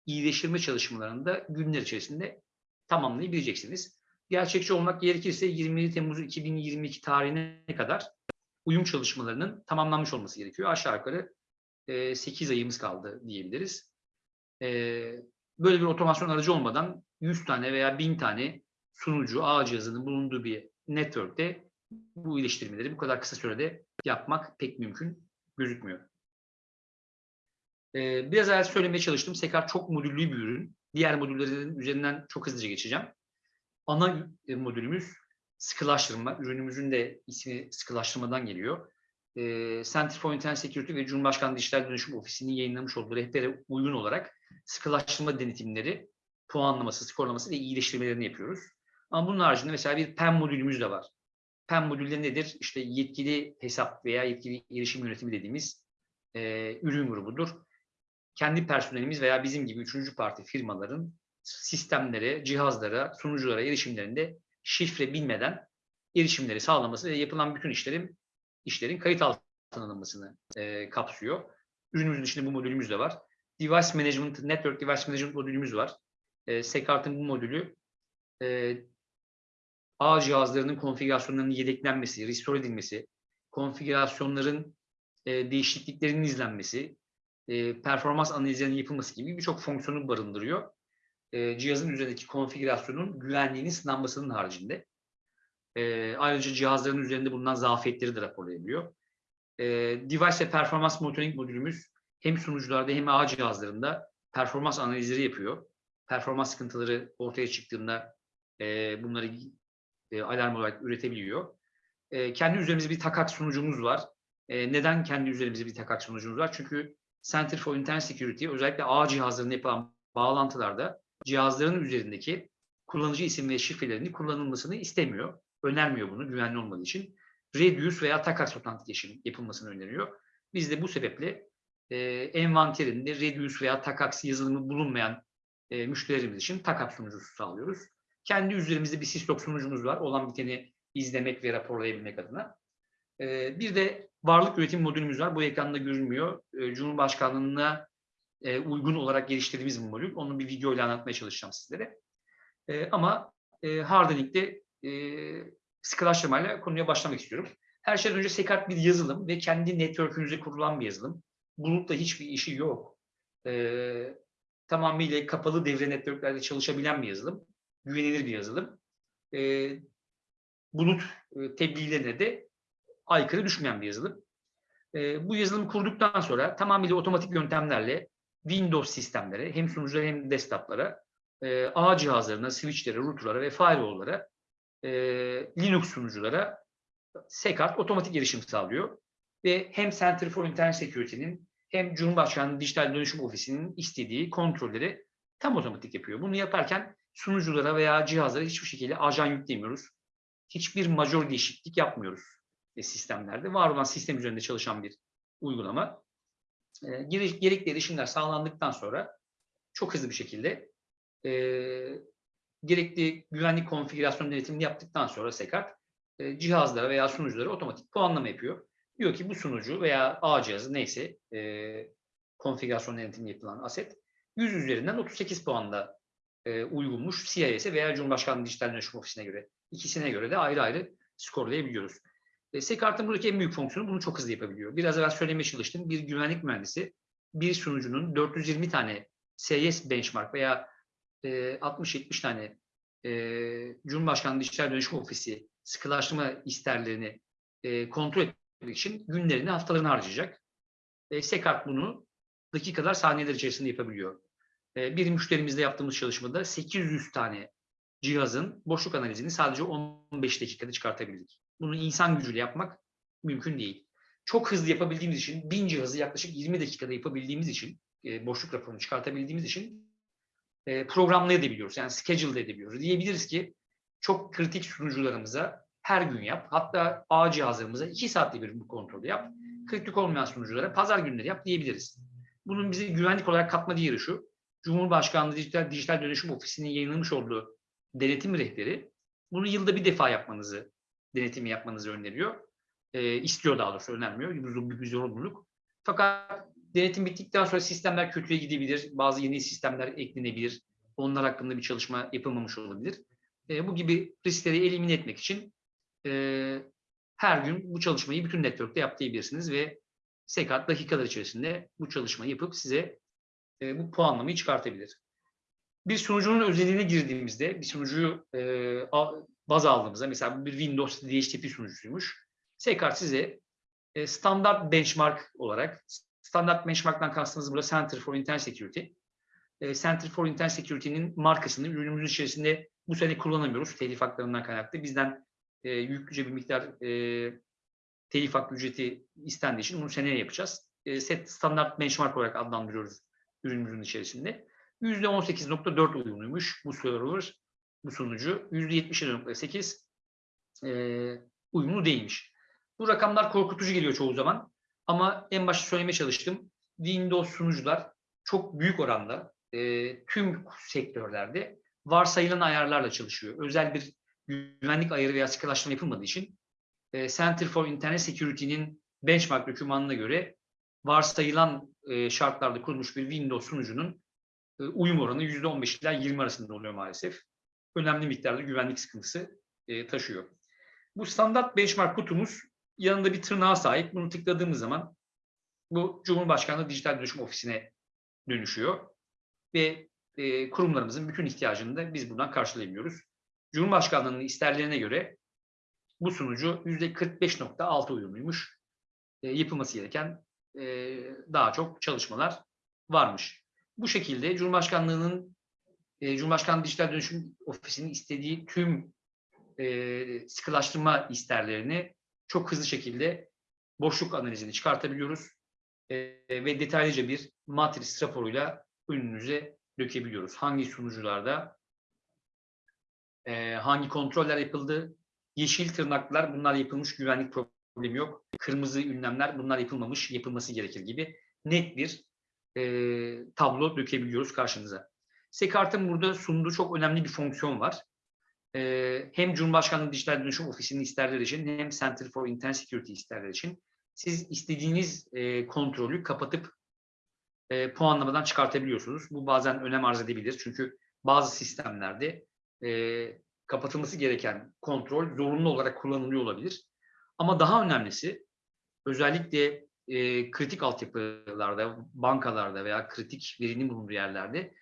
iyileştirme çalışmalarını da günler içerisinde tamamlayabileceksiniz. Gerçekçi olmak gerekirse 27 Temmuz 2022 tarihine kadar uyum çalışmalarının tamamlanmış olması gerekiyor. Aşağı yukarı e, 8 ayımız kaldı diyebiliriz. E, böyle bir otomasyon aracı olmadan 100 tane veya 1000 tane sunucu ağ cihazının bulunduğu bir network'te bu iyileştirmeleri bu kadar kısa sürede yapmak pek mümkün gözükmüyor. Ee, biraz evvel söylemeye çalıştım. Sekar çok modüllü bir ürün. Diğer modüllerin üzerinden çok hızlıca geçeceğim. Ana e, modülümüz sıkılaştırma. Ürünümüzün de ismi sıkılaştırmadan geliyor. Ee, Center for Internet Security ve Cumhurbaşkanlığı Dijital Dönüşüm Ofisi'nin yayınlamış olduğu rehbere uygun olarak sıkılaştırma denetimleri, puanlaması, skorlaması ve iyileştirmelerini yapıyoruz. Ama bunun haricinde mesela bir PEM modülümüz de var. PEM modülleri nedir? İşte yetkili hesap veya yetkili erişim yönetimi dediğimiz e, ürün grubudur. Kendi personelimiz veya bizim gibi üçüncü parti firmaların sistemlere, cihazlara, sunuculara erişimlerinde şifre bilmeden erişimleri sağlaması ve yapılan bütün işlerin işlerin kayıt altına alınmasını e, kapsıyor. Ürünümüzün içinde bu modülümüz de var. Device Management, Network Device Management modülümüz var. E, Sekart'ın bu modülü e, ağ cihazlarının konfigürasyonlarının yedeklenmesi, restore edilmesi, konfigürasyonların e, değişikliklerinin izlenmesi, e, performans analizlerinin yapılması gibi birçok fonksiyonu barındırıyor. E, cihazın üzerindeki konfigürasyonun güvenliğinin sınanmasının haricinde. E, ayrıca cihazların üzerinde bulunan zafiyetleri de raporlayabiliyor. E, device ve performans monitoring modülümüz hem sunucularda hem ağ cihazlarında performans analizleri yapıyor. Performans sıkıntıları ortaya çıktığında e, bunları e, alarm olarak üretebiliyor. E, kendi üzerimizde bir takak sunucumuz var. E, neden kendi üzerimizde bir takak sunucumuz var? Çünkü Center for Internet Security özellikle ağ cihazlarında yapılan bağlantılarda cihazların üzerindeki kullanıcı isim ve şifrelerini kullanılmasını istemiyor. Önermiyor bunu güvenli olmadığı için. Reduce veya takas authentication yapılmasını öneriyor. Biz de bu sebeple e, envanterinde Reduce veya takas yazılımı bulunmayan e, müşterilerimiz için takas sunucusu sağlıyoruz. Kendi üzerimizde bir Syslog sunucumuz var. Olan biteni izlemek ve raporlayabilmek adına. Ee, bir de varlık üretim modülümüz var. Bu ekranda görünmüyor. Ee, Cumhurbaşkanlığına e, uygun olarak geliştirdiğimiz bir modül. Onu bir video ile anlatmaya çalışacağım sizlere. Ee, ama e, Hardening'de e, sıkılaştırmayla konuya başlamak istiyorum. Her şeyden önce Sekart bir yazılım ve kendi network'ünüze kurulan bir yazılım. Bulutla hiçbir işi yok. Ee, tamamıyla kapalı devre networklerde çalışabilen bir yazılım güvenilir bir yazılım. E, bulut tebliğlerine de aykırı düşmeyen bir yazılım. E, bu yazılımı kurduktan sonra tamamıyla otomatik yöntemlerle Windows sistemlere hem sunuculara hem desktoplara, e, ağ cihazlarına, switchlere, routerlara ve firewall'lara, e, Linux sunuculara Sekart otomatik erişim sağlıyor. Ve hem Center for Internet Security'nin hem Cumhurbaşkanlığı Dijital Dönüşüm Ofisi'nin istediği kontrolleri tam otomatik yapıyor. Bunu yaparken sunuculara veya cihazlara hiçbir şekilde ajan yüklemiyoruz. Hiçbir major değişiklik yapmıyoruz sistemlerde. Var olan sistem üzerinde çalışan bir uygulama. E, gere- gerekli erişimler sağlandıktan sonra çok hızlı bir şekilde e, gerekli güvenlik konfigürasyon denetimini yaptıktan sonra Sekart e, cihazlara veya sunuculara otomatik puanlama yapıyor. Diyor ki bu sunucu veya ağ cihazı neyse e, konfigürasyon denetimi yapılan aset 100 üzerinden 38 puanda e, uygunmuş CIS'e veya Cumhurbaşkanlığı Dijital Dönüşüm Ofisi'ne göre. İkisine göre de ayrı ayrı skorlayabiliyoruz. E, Sekart'ın buradaki en büyük fonksiyonu bunu çok hızlı yapabiliyor. Biraz evvel söylemeye çalıştım. Bir güvenlik mühendisi bir sunucunun 420 tane CIS benchmark veya e, 60-70 tane e, Cumhurbaşkanlığı Dijital Dönüşüm Ofisi sıkılaştırma isterlerini e, kontrol etmek için günlerini, haftalarını harcayacak. E, Sekart bunu dakikalar, saniyeler içerisinde yapabiliyor. E, bir müşterimizle yaptığımız çalışmada 800 tane cihazın boşluk analizini sadece 15 dakikada çıkartabildik. Bunu insan gücüyle yapmak mümkün değil. Çok hızlı yapabildiğimiz için, 1000 cihazı yaklaşık 20 dakikada yapabildiğimiz için, e, boşluk raporunu çıkartabildiğimiz için e, programlayabiliyoruz. Yani schedule edebiliyoruz. Diyebiliriz ki çok kritik sunucularımıza her gün yap. Hatta ağ cihazlarımıza 2 saatte bir bu kontrolü yap. Kritik olmayan sunuculara pazar günleri yap diyebiliriz. Bunun bize güvenlik olarak katma değeri şu. Cumhurbaşkanlığı Dijital, Dijital Dönüşüm Ofisi'nin yayınlamış olduğu denetim rehberi bunu yılda bir defa yapmanızı, denetimi yapmanızı öneriyor. E, istiyor daha doğrusu önermiyor. Bu bir zorunluluk. Fakat denetim bittikten sonra sistemler kötüye gidebilir. Bazı yeni sistemler eklenebilir. Onlar hakkında bir çalışma yapılmamış olabilir. E, bu gibi riskleri elimine etmek için e, her gün bu çalışmayı bütün network'te yap diyebilirsiniz ve SECAT dakikalar içerisinde bu çalışmayı yapıp size e, bu puanlamayı çıkartabilir. Bir sunucunun özelliğine girdiğimizde bir sunucuyu e, baz aldığımızda mesela bir Windows DHCP sunucusuymuş. SECAT size e, standart benchmark olarak standart benchmark'tan kastımız burada Center for Internet Security. E, Center for Internet Security'nin markasını ürünümüzün içerisinde bu sene kullanamıyoruz telif haklarından kaynaklı. Bizden e, yüklüce bir miktar e, telif hakkı ücreti istendiği için bunu seneye yapacağız. E, set standart benchmark olarak adlandırıyoruz ürünümüzün içerisinde. %18.4 uyumluymuş bu server, bu sunucu. %77.8 e, uyumlu değilmiş. Bu rakamlar korkutucu geliyor çoğu zaman. Ama en başta söylemeye çalıştım. Windows sunucular çok büyük oranda e, tüm sektörlerde varsayılan ayarlarla çalışıyor. Özel bir güvenlik ayarı veya sıkılaştırma yapılmadığı için e, Center for Internet Security'nin benchmark dokümanına göre varsayılan e, şartlarda kurulmuş bir Windows sunucunun e, uyum oranı %15 ila 20 arasında oluyor maalesef. Önemli miktarda güvenlik sıkıntısı e, taşıyor. Bu standart benchmark kutumuz yanında bir tırnağa sahip. Bunu tıkladığımız zaman bu Cumhurbaşkanlığı Dijital Dönüşüm Ofisi'ne dönüşüyor. Ve e, kurumlarımızın bütün ihtiyacını da biz buradan karşılayamıyoruz. Cumhurbaşkanlığının isterlerine göre bu sunucu %45.6 uyumluymuş. E, yapılması gereken e, daha çok çalışmalar varmış. Bu şekilde Cumhurbaşkanlığının e, Cumhurbaşkanlığı Dijital Dönüşüm Ofisi'nin istediği tüm e, sıkılaştırma isterlerini çok hızlı şekilde boşluk analizini çıkartabiliyoruz e, ve detaylıca bir matris raporuyla önünüze dökebiliyoruz. Hangi sunucularda e, hangi kontroller yapıldı, yeşil tırnaklar bunlar yapılmış güvenlik problemi yok. Kırmızı ünlemler bunlar yapılmamış, yapılması gerekir gibi net bir e, tablo dökebiliyoruz karşınıza. Sekart'ın burada sunduğu çok önemli bir fonksiyon var. E, hem Cumhurbaşkanlığı Dijital Dönüşüm Ofisi'nin isterleri için hem Center for Internet Security isterleri için siz istediğiniz e, kontrolü kapatıp e, puanlamadan çıkartabiliyorsunuz. Bu bazen önem arz edebilir. Çünkü bazı sistemlerde e, kapatılması gereken kontrol zorunlu olarak kullanılıyor olabilir. Ama daha önemlisi özellikle e, kritik altyapılarda, bankalarda veya kritik verinin bulunduğu yerlerde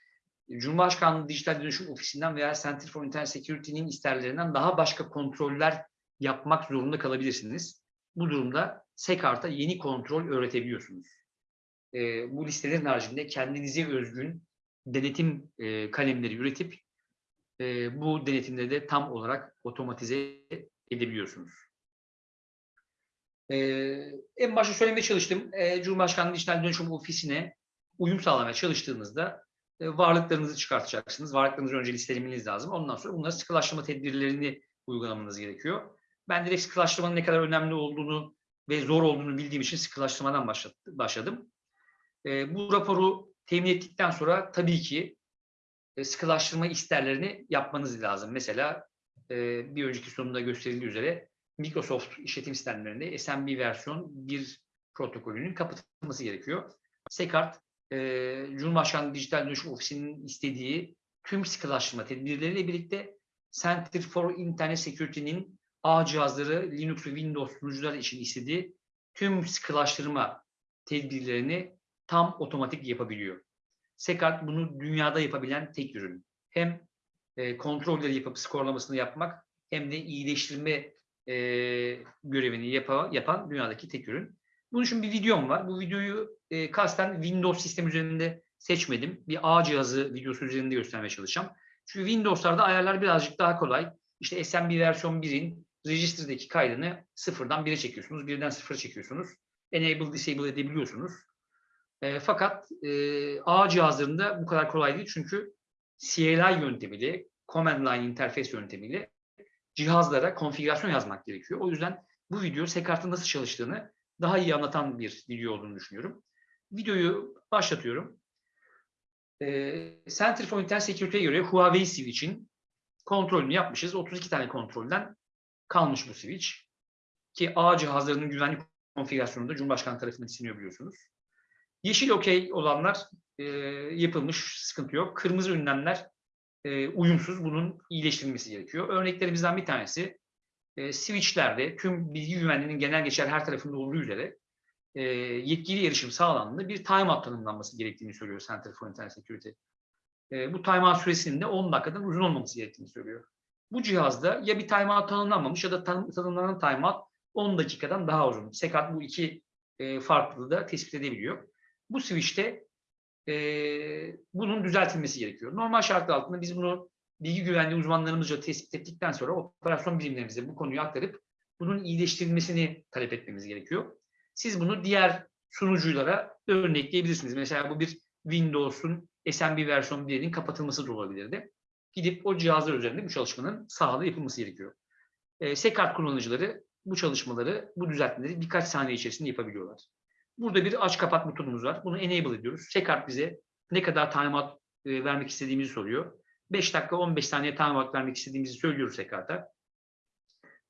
Cumhurbaşkanlığı Dijital Dönüşüm Ofisi'nden veya Center for Internet Security'nin isterlerinden daha başka kontroller yapmak zorunda kalabilirsiniz. Bu durumda SECART'a yeni kontrol öğretebiliyorsunuz. E, bu listelerin haricinde kendinize özgün denetim e, kalemleri üretip e, bu denetimleri de tam olarak otomatize edebiliyorsunuz. E, en başta söylemeye çalıştım. E, Cumhurbaşkanlığı Dijital Dönüşüm Ofisi'ne uyum sağlamaya çalıştığınızda varlıklarınızı çıkartacaksınız. Varlıklarınızı önce listelemeniz lazım. Ondan sonra bunları sıkılaştırma tedbirlerini uygulamanız gerekiyor. Ben direkt sıkılaştırmanın ne kadar önemli olduğunu ve zor olduğunu bildiğim için sıkılaştırmadan başladım. Bu raporu temin ettikten sonra tabii ki sıkılaştırma isterlerini yapmanız lazım. Mesela bir önceki sonunda gösterildiği üzere Microsoft işletim sistemlerinde SMB versiyon 1 protokolünün kapatılması gerekiyor. SECART, e, Cumhurbaşkanlığı Dijital Dönüşüm Ofisi'nin istediği tüm sıkılaştırma tedbirleriyle birlikte Center for Internet Security'nin ağ cihazları, Linux ve Windows sunucuları için istediği tüm sıkılaştırma tedbirlerini tam otomatik yapabiliyor. SECART bunu dünyada yapabilen tek ürün. Hem e, kontrolleri yapıp skorlamasını yapmak hem de iyileştirme e, görevini yapa, yapan dünyadaki tek ürün. Bunun için bir videom var. Bu videoyu e, kasten Windows sistem üzerinde seçmedim. Bir ağ cihazı videosu üzerinde göstermeye çalışacağım. Çünkü Windows'larda ayarlar birazcık daha kolay. İşte SMB versiyon 1'in register'daki kaydını sıfırdan 1'e çekiyorsunuz. Birden sıfıra çekiyorsunuz. Enable, disable edebiliyorsunuz. E, fakat e, ağ cihazlarında bu kadar kolay değil. Çünkü CLI yöntemiyle, Command Line interface yöntemiyle cihazlara konfigürasyon yazmak gerekiyor. O yüzden bu video SECART'ın nasıl çalıştığını daha iyi anlatan bir video olduğunu düşünüyorum. Videoyu başlatıyorum. E, Center for Internet Security'ye göre Huawei switch'in kontrolünü yapmışız. 32 tane kontrolden kalmış bu switch. Ki ağ cihazlarının güvenlik konfigürasyonunda Cumhurbaşkanı tarafından isteniyor biliyorsunuz. Yeşil okey olanlar e, yapılmış, sıkıntı yok. Kırmızı ünlemler e, uyumsuz, bunun iyileştirilmesi gerekiyor. Örneklerimizden bir tanesi e, switchlerde tüm bilgi güvenliğinin genel geçer her tarafında olduğu üzere e, yetkili erişim sağlandığında bir timeout tanımlanması gerektiğini söylüyor Center for Internet Security. E, bu timeout süresinin de 10 dakikadan uzun olmaması gerektiğini söylüyor. Bu cihazda ya bir timeout tanımlanmamış ya da tanım, tanımlanan timeout 10 dakikadan daha uzun. Sekat bu iki e, farklılığı da tespit edebiliyor. Bu switch'te e, bunun düzeltilmesi gerekiyor. Normal şartlar altında biz bunu bilgi güvenliği uzmanlarımızca tespit ettikten sonra operasyon birimlerimize bu konuyu aktarıp bunun iyileştirilmesini talep etmemiz gerekiyor. Siz bunu diğer sunuculara örnekleyebilirsiniz. Mesela bu bir Windows'un SMB versiyon 1'inin kapatılması da olabilirdi. Gidip o cihazlar üzerinde bu çalışmanın sahada yapılması gerekiyor. E, SECART kullanıcıları bu çalışmaları, bu düzeltmeleri birkaç saniye içerisinde yapabiliyorlar. Burada bir aç kapat metodumuz var. Bunu enable ediyoruz. SECART bize ne kadar timeout e, vermek istediğimizi soruyor. 5 dakika 15 saniye timeout vermek istediğimizi söylüyoruz SECART'a.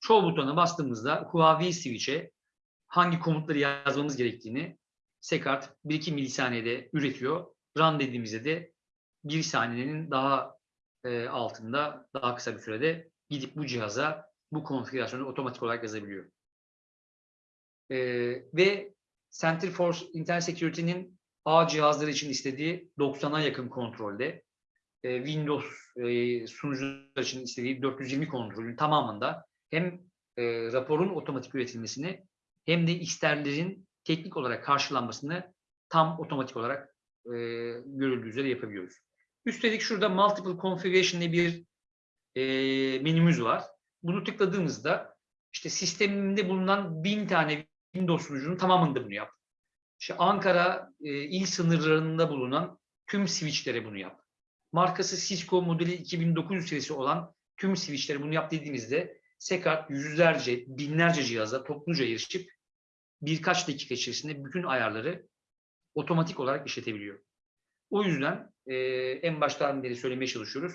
Çoğu butona bastığımızda Huawei switch'e hangi komutları yazmamız gerektiğini SECART 1-2 milisaniyede üretiyor. Run dediğimizde de 1 saniyenin daha e, altında, daha kısa bir sürede gidip bu cihaza bu konfigürasyonu otomatik olarak yazabiliyor. E, ve Center for Internet Security'nin A cihazları için istediği 90'a yakın kontrolde, e, Windows e, sunucular için istediği 420 kontrolün tamamında hem e, raporun otomatik üretilmesini hem de isterlerin teknik olarak karşılanmasını tam otomatik olarak görüldüğü üzere yapabiliyoruz. Üstelik şurada Multiple Configuration diye bir menümüz var. Bunu tıkladığımızda işte sisteminde bulunan bin tane Windows sunucunun tamamında bunu yap. İşte Ankara e, il sınırlarında bulunan tüm switchlere bunu yap. Markası Cisco modeli 2900 serisi olan tüm switchlere bunu yap dediğimizde SECART yüzlerce, binlerce cihaza topluca erişip birkaç dakika içerisinde bütün ayarları otomatik olarak işletebiliyor. O yüzden e, en baştan beri söylemeye çalışıyoruz.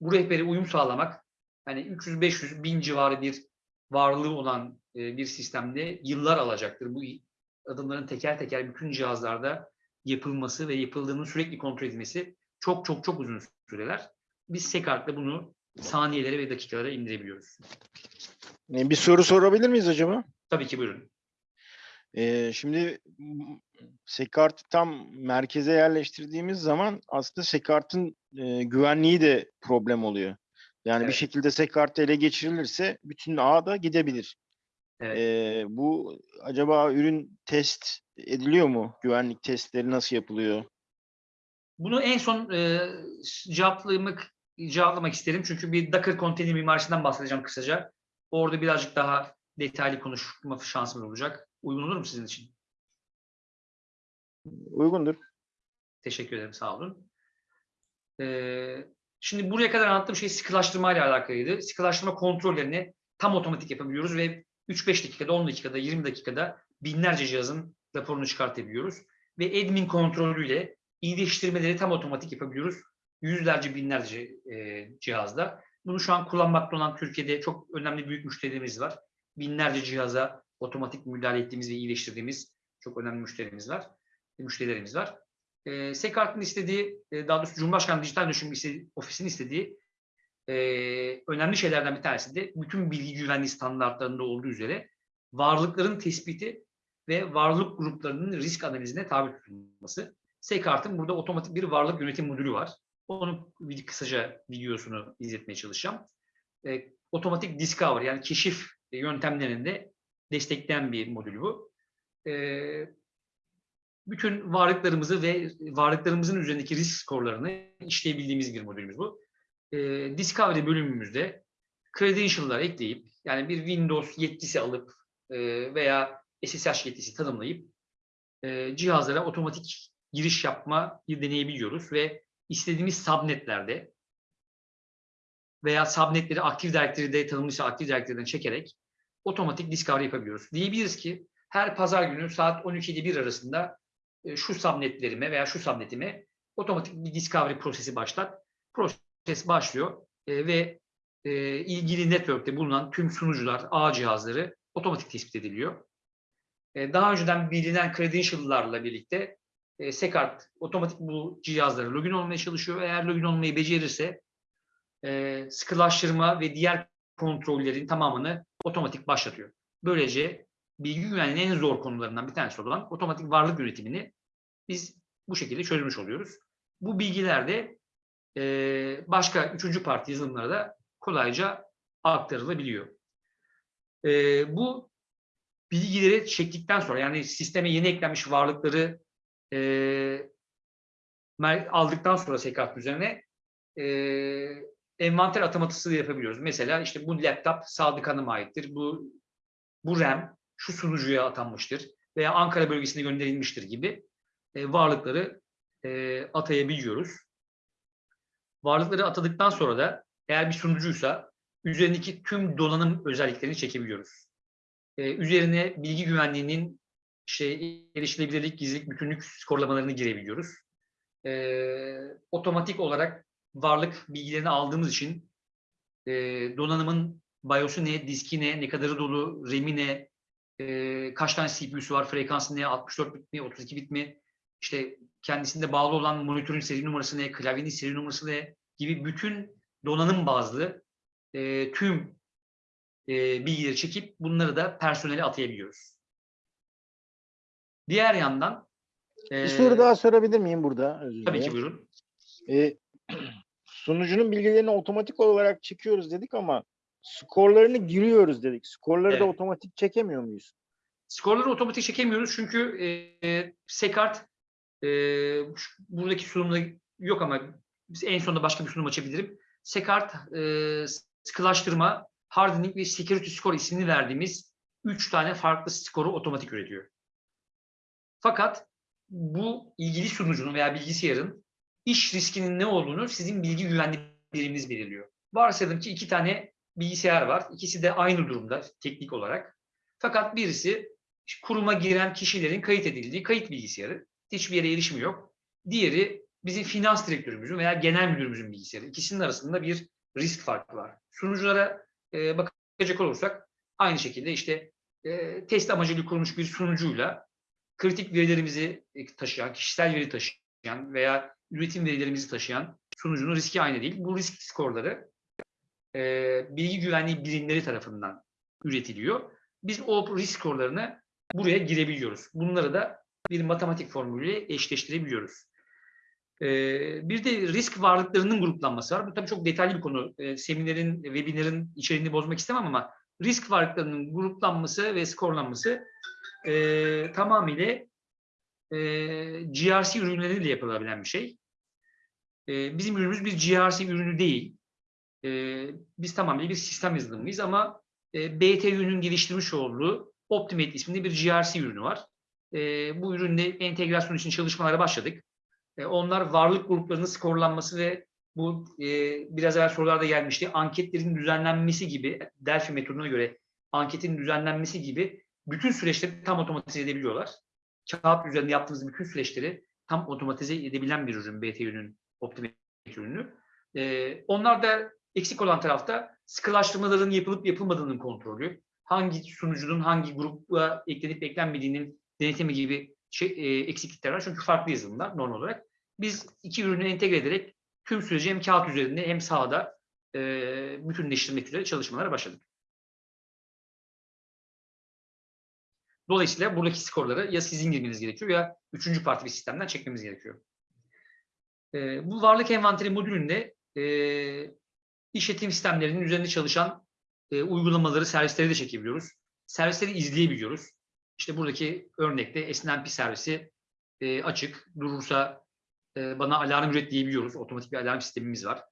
Bu rehbere uyum sağlamak, hani 300-500 bin civarı bir varlığı olan e, bir sistemde yıllar alacaktır. Bu adımların teker teker bütün cihazlarda yapılması ve yapıldığının sürekli kontrol edilmesi çok çok çok uzun süreler. Biz SECART'la bunu saniyelere ve dakikalara indirebiliyoruz. E, Bir soru sorabilir miyiz acaba? Tabii ki buyurun. Ee, şimdi Sekart'ı tam merkeze yerleştirdiğimiz zaman aslında Sekart'ın e, güvenliği de problem oluyor. Yani bir Evet. şekilde Sekart ele geçirilirse bütün ağ da gidebilir. Evet. Ee, bu acaba ürün test ediliyor mu? Güvenlik testleri nasıl yapılıyor? Bunu en son e, cevaplamak, cevaplamak isterim. Çünkü bir Docker konteyner mimarisinden bahsedeceğim kısaca. Orada birazcık daha detaylı konuşma şansımız olacak. Uygun olur mu sizin için? Uygundur. Teşekkür ederim, sağ olun. Ee, şimdi buraya kadar anlattığım şey sıkılaştırma ile alakalıydı. Sıkılaştırma kontrollerini tam otomatik yapabiliyoruz ve 3-5 dakikada, 10 dakikada, 20 dakikada binlerce cihazın raporunu çıkartabiliyoruz. Ve admin kontrolüyle iyileştirmeleri tam otomatik yapabiliyoruz. Yüzlerce, binlerce e, cihazda. Bunu şu an kullanmakta olan Türkiye'de çok önemli büyük müşterilerimiz var. Binlerce cihaza otomatik müdahale ettiğimiz ve iyileştirdiğimiz çok önemli müşterimiz var. Müşterilerimiz var. E, SECART'ın istediği, e, daha doğrusu Cumhurbaşkanı Dijital Dönüşüm Ofisi'nin istediği e, önemli şeylerden bir tanesi de bütün bilgi güvenliği standartlarında olduğu üzere varlıkların tespiti ve varlık gruplarının risk analizine tabi tutulması. SECART'ın burada otomatik bir varlık yönetim modülü var. Onu bir kısaca videosunu izletmeye çalışacağım. E, otomatik discovery yani keşif yöntemlerinde destekleyen bir modül bu. E, bütün varlıklarımızı ve varlıklarımızın üzerindeki risk skorlarını işleyebildiğimiz bir modülümüz bu. E, Discovery bölümümüzde credential'lar ekleyip yani bir Windows yetkisi alıp e, veya SSH yetkisi tanımlayıp e, cihazlara otomatik giriş yapmayı deneyebiliyoruz ve istediğimiz subnetlerde veya subnetleri aktif direktörde tanımlıysa aktif direktörden çekerek otomatik discovery yapabiliyoruz. Diyebiliriz ki her pazar günü saat 12 ile 1 arasında e, şu subnetlerime veya şu subnetime otomatik bir discovery prosesi başlat. Proses başlıyor e, ve e, ilgili network'te bulunan tüm sunucular, ağ cihazları otomatik tespit ediliyor. Daha önceden bilinen credential'larla birlikte e, SECART otomatik bu cihazlara login olmaya çalışıyor. Eğer login olmayı becerirse e, sıkılaştırma ve diğer kontrollerin tamamını otomatik başlatıyor. Böylece bilgi güvenliğinin en zor konularından bir tanesi olan otomatik varlık üretimini biz bu şekilde çözmüş oluyoruz. Bu bilgiler de e, başka üçüncü parti yazılımlara da kolayca aktarılabiliyor. E, bu bilgileri çektikten sonra yani sisteme yeni eklenmiş varlıkları e, aldıktan sonra SKART üzerine e, envanter atamatısı da yapabiliyoruz. Mesela işte bu laptop Sadık Hanım'a aittir. Bu bu RAM şu sunucuya atanmıştır veya Ankara bölgesine gönderilmiştir gibi e, varlıkları e, atayabiliyoruz. Varlıkları atadıktan sonra da eğer bir sunucuysa üzerindeki tüm donanım özelliklerini çekebiliyoruz. E, üzerine bilgi güvenliğinin işte erişilebilirlik, gizlilik, bütünlük skorlamalarını girebiliyoruz. E, otomatik olarak varlık bilgilerini aldığımız için e, donanımın BIOS'u ne, diski ne, ne kadarı dolu, RAM'i ne, e, kaç tane CPU'su var, frekansı ne, 64 bit mi, 32 bit mi, işte kendisinde bağlı olan monitörün seri numarası ne, klavyenin seri numarası ne gibi bütün donanım bazlı e, tüm e, bilgileri çekip bunları da personele atayabiliyoruz. Diğer yandan e, Bir soru daha sorabilir miyim burada? Özür tabii ki buyurun. E, sunucunun bilgilerini otomatik olarak çekiyoruz dedik ama skorlarını giriyoruz dedik. Skorları da Evet. otomatik çekemiyor muyuz? Skorları otomatik çekemiyoruz çünkü e, Sekart e, buradaki sunumda yok ama biz en sonunda başka bir sunum açabilirim. Sekart e, sıkılaştırma, hardening ve security score ismini verdiğimiz üç tane farklı skoru otomatik üretiyor. Fakat bu ilgili sunucunun veya bilgisayarın iş riskinin ne olduğunu sizin bilgi güvenliği biriminiz belirliyor. Varsayalım ki iki tane bilgisayar var. İkisi de aynı durumda teknik olarak. Fakat birisi kuruma giren kişilerin kayıt edildiği kayıt bilgisayarı. Hiçbir yere erişimi yok. Diğeri bizim finans direktörümüzün veya genel müdürümüzün bilgisayarı. İkisinin arasında bir risk farkı var. Sunuculara e, bakacak olursak aynı şekilde işte e, test amacıyla kurulmuş bir sunucuyla kritik verilerimizi e, taşıyan, kişisel veri taşıyan veya üretim verilerimizi taşıyan sunucunun riski aynı değil. Bu risk skorları e, bilgi güvenliği birimleri tarafından üretiliyor. Biz o risk skorlarını buraya girebiliyoruz. Bunları da bir matematik formülüyle eşleştirebiliyoruz. Ee, bir de risk varlıklarının gruplanması var. Bu tabii çok detaylı bir konu. Ee, seminerin, webinarın içeriğini bozmak istemem ama risk varlıklarının gruplanması ve skorlanması e, tamamıyla e, GRC ürünleriyle yapılabilen bir şey. E, bizim ürünümüz bir GRC ürünü değil. E, biz tamamıyla bir sistem yazılımıyız ama e, BTÜ'nün geliştirmiş olduğu Optimate isminde bir GRC ürünü var. E, bu ürünle entegrasyon için çalışmalara başladık. E, onlar varlık gruplarının skorlanması ve bu e, biraz evvel sorularda gelmişti. Anketlerin düzenlenmesi gibi, Delphi metoduna göre anketin düzenlenmesi gibi bütün süreçleri tam otomatize edebiliyorlar. Kağıt üzerinde yaptığımız bütün süreçleri tam otomatize edebilen bir ürün BTÜ'nün Optimate ürünü. E, onlar da eksik olan tarafta sıkılaştırmaların yapılıp yapılmadığının kontrolü, hangi sunucunun hangi gruba eklenip eklenmediğinin denetimi gibi şey, e, eksiklikler var. Çünkü farklı yazılımlar normal olarak. Biz iki ürünü entegre ederek tüm süreci hem kağıt üzerinde hem sahada e, bütünleştirmek üzere çalışmalara başladık. Dolayısıyla buradaki skorları ya sizin girmeniz gerekiyor ya üçüncü parti bir sistemden çekmemiz gerekiyor. E, bu varlık envanteri modülünde e, işletim sistemlerinin üzerinde çalışan e, uygulamaları, servisleri de çekebiliyoruz. Servisleri izleyebiliyoruz. İşte buradaki örnekte SNMP servisi e, açık. Durursa e, bana alarm üret diyebiliyoruz. Otomatik bir alarm sistemimiz var.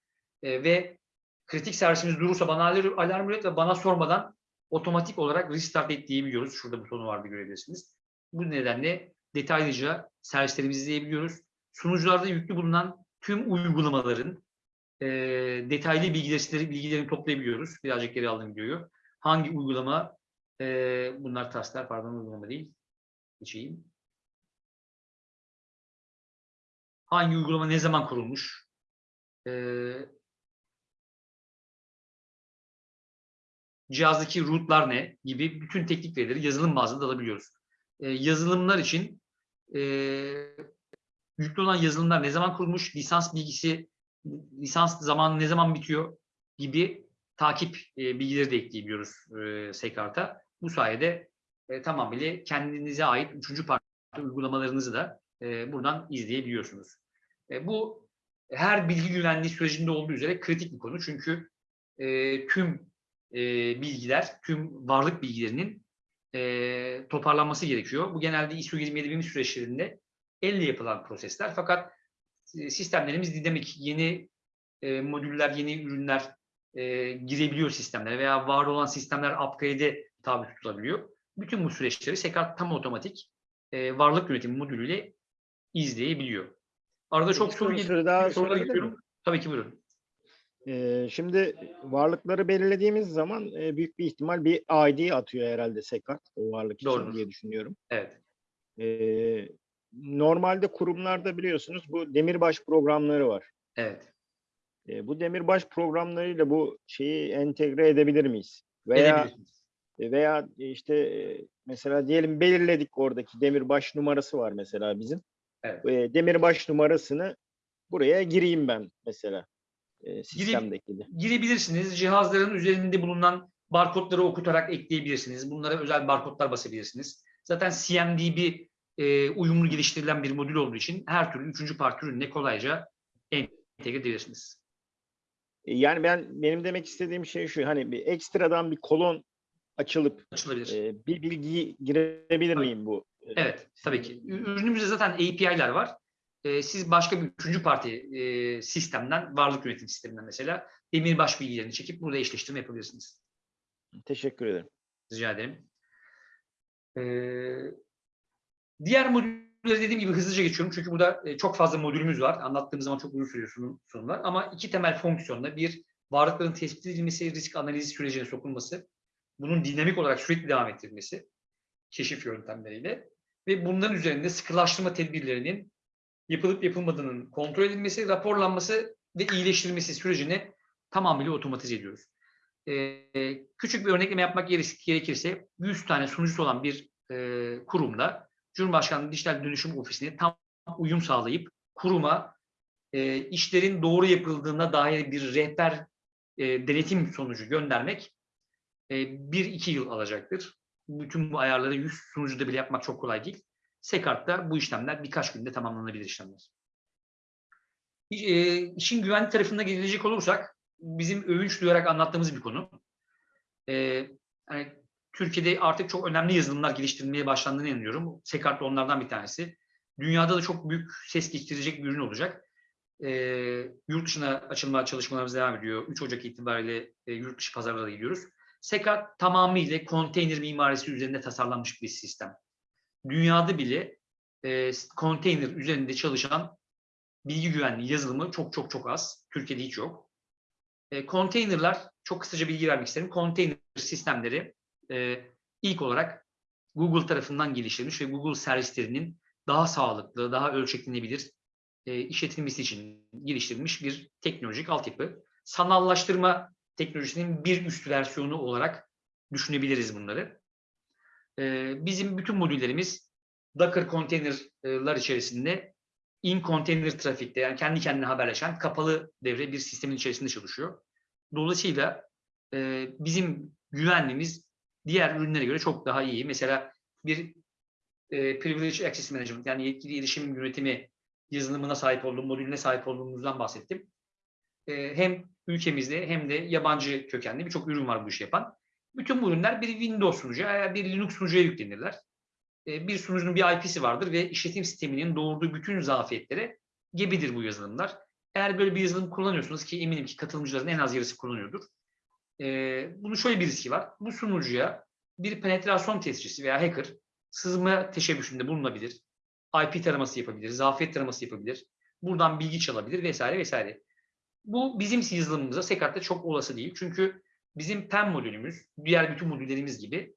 E, ve kritik servisimiz durursa bana alarm, üret ve bana sormadan otomatik olarak restart et diyebiliyoruz. Şurada butonu vardı görebilirsiniz. Bu nedenle detaylıca servislerimizi izleyebiliyoruz. Sunucularda yüklü bulunan tüm uygulamaların e, detaylı bilgileri, bilgilerini toplayabiliyoruz. Birazcık geri aldım videoyu. Hangi uygulama, e, bunlar tasklar pardon uygulama değil. Geçeyim. Hangi uygulama ne zaman kurulmuş? E, cihazdaki rootlar ne gibi bütün teknik verileri yazılım bazında alabiliyoruz. E, yazılımlar için e, yüklü olan yazılımlar ne zaman kurulmuş, lisans bilgisi, lisans zamanı ne zaman bitiyor gibi takip e, bilgileri de ekleyebiliyoruz e, Sekart'a. Bu sayede e, tamamıyla kendinize ait üçüncü parti uygulamalarınızı da e, buradan izleyebiliyorsunuz. E, bu her bilgi güvenliği sürecinde olduğu üzere kritik bir konu. Çünkü e, tüm e, bilgiler, tüm varlık bilgilerinin e, toparlanması gerekiyor. Bu genelde ISO 27001 süreçlerinde elle yapılan prosesler. Fakat e, sistemlerimiz dinamik, yeni e, modüller, yeni ürünler e, girebiliyor sistemlere veya var olan sistemler upgrade'e tabi tutulabiliyor. Bütün bu süreçleri Sekart tam otomatik e, varlık yönetimi modülüyle izleyebiliyor. Arada çok soru geliyor. Sorulara miyim? Tabii ki buyurun. Şimdi varlıkları belirlediğimiz zaman büyük bir ihtimal bir ID atıyor herhalde Sekart o varlık için diye düşünüyorum. Evet. Ee, normalde kurumlarda biliyorsunuz bu demirbaş programları var. Evet. Ee, bu demirbaş programlarıyla bu şeyi entegre edebilir miyiz? Veya veya işte mesela diyelim belirledik oradaki demirbaş numarası var mesela bizim. Evet. Demirbaş numarasını buraya gireyim ben mesela e, sistemdeki girebilirsiniz. Cihazların üzerinde bulunan barkodları okutarak ekleyebilirsiniz. Bunlara özel barkodlar basabilirsiniz. Zaten CMDB e, uyumlu geliştirilen bir modül olduğu için her türlü üçüncü parti ürününe kolayca entegre edebilirsiniz. E, Yani ben benim demek istediğim şey şu hani bir ekstradan bir kolon açılıp e, bir bilgiyi girebilir Tabii. miyim bu? e, Evet, tabii ki. Ürünümüzde zaten API'ler var. Ee, siz başka bir üçüncü parti e, sistemden, varlık yönetim sisteminden mesela demirbaş bilgilerini çekip burada eşleştirme yapabilirsiniz. Teşekkür ederim. Rica ederim. Ee, diğer modülleri dediğim gibi hızlıca geçiyorum. Çünkü burada e, çok fazla modülümüz var. Anlattığım zaman çok uzun sürüyor sunum, sunumlar. Ama iki temel fonksiyonda bir varlıkların tespit edilmesi, risk analizi sürecine sokulması, bunun dinamik olarak sürekli devam ettirilmesi, keşif yöntemleriyle ve bunların üzerinde sıkılaştırma tedbirlerinin yapılıp yapılmadığının kontrol edilmesi, raporlanması ve iyileştirilmesi sürecini tamamıyla otomatize ediyoruz. Ee, küçük bir örnekleme yapmak gerek- gerekirse 100 tane sunucusu olan bir e, kurumda Cumhurbaşkanlığı Dijital Dönüşüm Ofisi'ne tam uyum sağlayıp kuruma e, işlerin doğru yapıldığına dair bir rehber e, denetim sonucu göndermek e, 1-2 yıl alacaktır. Bütün bu ayarları 100 sunucuda bile yapmak çok kolay değil. Sekart'ta bu işlemler birkaç günde tamamlanabilir işlemler. E, işin güvenlik tarafına gelecek olursak bizim övünç duyarak anlattığımız bir konu. E, hani Türkiye'de artık çok önemli yazılımlar geliştirilmeye başlandığını inanıyorum. Sekart da onlardan bir tanesi. Dünyada da çok büyük ses getirecek bir ürün olacak. E, yurt dışına açılma çalışmalarımız devam ediyor. 3 Ocak itibariyle e, yurt dışı pazarlara gidiyoruz. Sekart tamamıyla konteyner mimarisi üzerinde tasarlanmış bir sistem. Dünyada bile e, konteyner üzerinde çalışan bilgi güvenliği yazılımı çok çok çok az. Türkiye'de hiç yok. E, konteynerler, çok kısaca bilgi vermek isterim. Konteyner sistemleri e, ilk olarak Google tarafından geliştirilmiş ve Google servislerinin daha sağlıklı, daha ölçeklenebilir e, işletilmesi için geliştirilmiş bir teknolojik altyapı. Sanallaştırma teknolojisinin bir üst versiyonu olarak düşünebiliriz bunları. Bizim bütün modüllerimiz Docker konteynerler içerisinde in container trafikte yani kendi kendine haberleşen kapalı devre bir sistemin içerisinde çalışıyor. Dolayısıyla bizim güvenliğimiz diğer ürünlere göre çok daha iyi. Mesela bir Privilege Access Management yani yetkili erişim yönetimi yazılımına sahip olduğum, modülüne sahip olduğumuzdan bahsettim. Hem ülkemizde hem de yabancı kökenli birçok ürün var bu işi yapan. Bütün bu ürünler bir Windows sunucuya veya bir Linux sunucuya yüklenirler. E, bir sunucunun bir IP'si vardır ve işletim sisteminin doğurduğu bütün zafiyetlere gebedir bu yazılımlar. Eğer böyle bir yazılım kullanıyorsunuz ki eminim ki katılımcıların en az yarısı kullanıyordur. E, bunun şöyle bir riski var. Bu sunucuya bir penetrasyon tescilcisi veya hacker sızma teşebbüsünde bulunabilir. IP taraması yapabilir, zafiyet taraması yapabilir. Buradan bilgi çalabilir vesaire vesaire. Bu bizim yazılımımıza Sekart'ta çok olası değil. Çünkü bizim PEM modülümüz, diğer bütün modüllerimiz gibi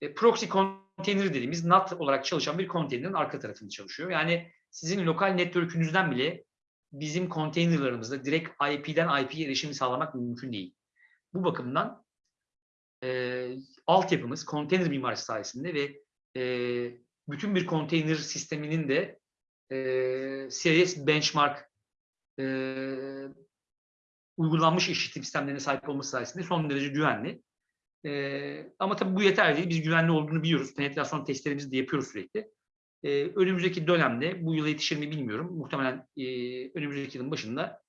e, proxy konteyner dediğimiz NAT olarak çalışan bir konteynerin arka tarafında çalışıyor. Yani sizin lokal network'ünüzden bile bizim konteynerlarımızda direkt IP'den IP'ye erişimi sağlamak mümkün değil. Bu bakımdan e, altyapımız konteyner mimarisi sayesinde ve e, bütün bir konteyner sisteminin de e, CIS benchmark e, uygulanmış işletim sistemlerine sahip olması sayesinde son derece güvenli. Ee, ama tabii bu yeterli değil. Biz güvenli olduğunu biliyoruz. Penetrasyon testlerimizi de yapıyoruz sürekli. Ee, önümüzdeki dönemde, bu yıla yetişir mi bilmiyorum. Muhtemelen e, önümüzdeki yılın başında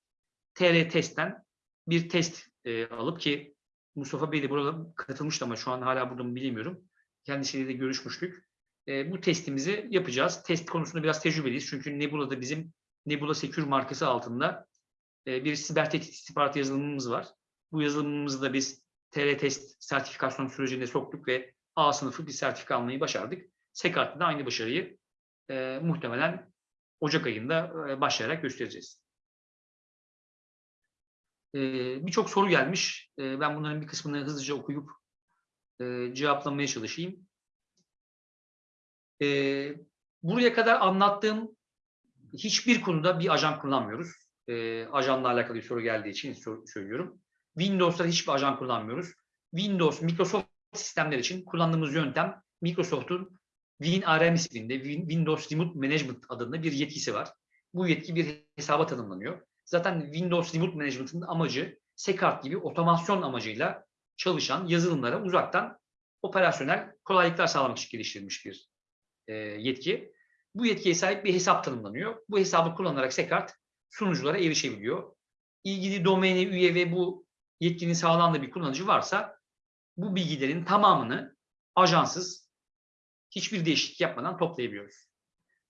TR testten bir test e, alıp ki Mustafa Bey de burada katılmıştı ama şu an hala burada mı bilmiyorum. Kendisiyle de görüşmüştük. E, bu testimizi yapacağız. Test konusunda biraz tecrübeliyiz. Çünkü Nebula'da bizim Nebula Secure markası altında bir siber tehdit istihbarat yazılımımız var. Bu yazılımımızı da biz TR test sertifikasyon sürecine soktuk ve A sınıfı bir sertifika almayı başardık. Sekart'ta da aynı başarıyı e, muhtemelen Ocak ayında e, başlayarak göstereceğiz. E, Birçok soru gelmiş. E, ben bunların bir kısmını hızlıca okuyup e, cevaplamaya çalışayım. E, buraya kadar anlattığım hiçbir konuda bir ajan kullanmıyoruz. E, ajanla alakalı bir soru geldiği için söylüyorum. Windows'ta hiçbir ajan kullanmıyoruz. Windows, Microsoft sistemler için kullandığımız yöntem Microsoft'un WinRM isminde Win- Windows Remote Management adında bir yetkisi var. Bu yetki bir hesaba tanımlanıyor. Zaten Windows Remote Management'ın amacı Secart gibi otomasyon amacıyla çalışan yazılımlara uzaktan operasyonel kolaylıklar sağlamak için geliştirilmiş bir e, yetki. Bu yetkiye sahip bir hesap tanımlanıyor. Bu hesabı kullanarak Secart sunuculara erişebiliyor. İlgili domaine üye ve bu yetkinin sağlandığı bir kullanıcı varsa bu bilgilerin tamamını ajansız hiçbir değişiklik yapmadan toplayabiliyoruz.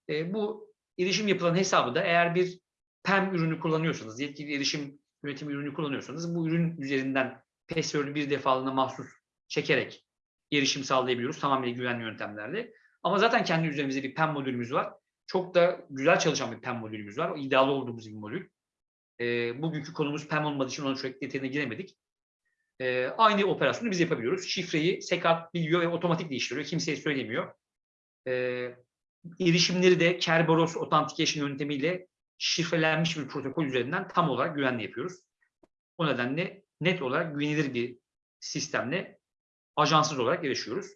E, bu erişim yapılan hesabı da eğer bir PEM ürünü kullanıyorsanız, yetkili erişim yönetimi ürünü kullanıyorsanız bu ürün üzerinden password'ü bir defalığına mahsus çekerek erişim sağlayabiliyoruz tamamen güvenli yöntemlerle. Ama zaten kendi üzerimizde bir PEM modülümüz var. Çok da güzel çalışan bir PEM modülümüz var. O iddialı olduğumuz bir modül. E, bugünkü konumuz PEM olmadığı için onun çok detayına giremedik. E, aynı operasyonu biz yapabiliyoruz. Şifreyi Secart biliyor ve otomatik değiştiriyor. Kimseye söylemiyor. E, erişimleri de Kerberos Authentication yöntemiyle şifrelenmiş bir protokol üzerinden tam olarak güvenli yapıyoruz. O nedenle net olarak güvenilir bir sistemle ajansız olarak erişiyoruz.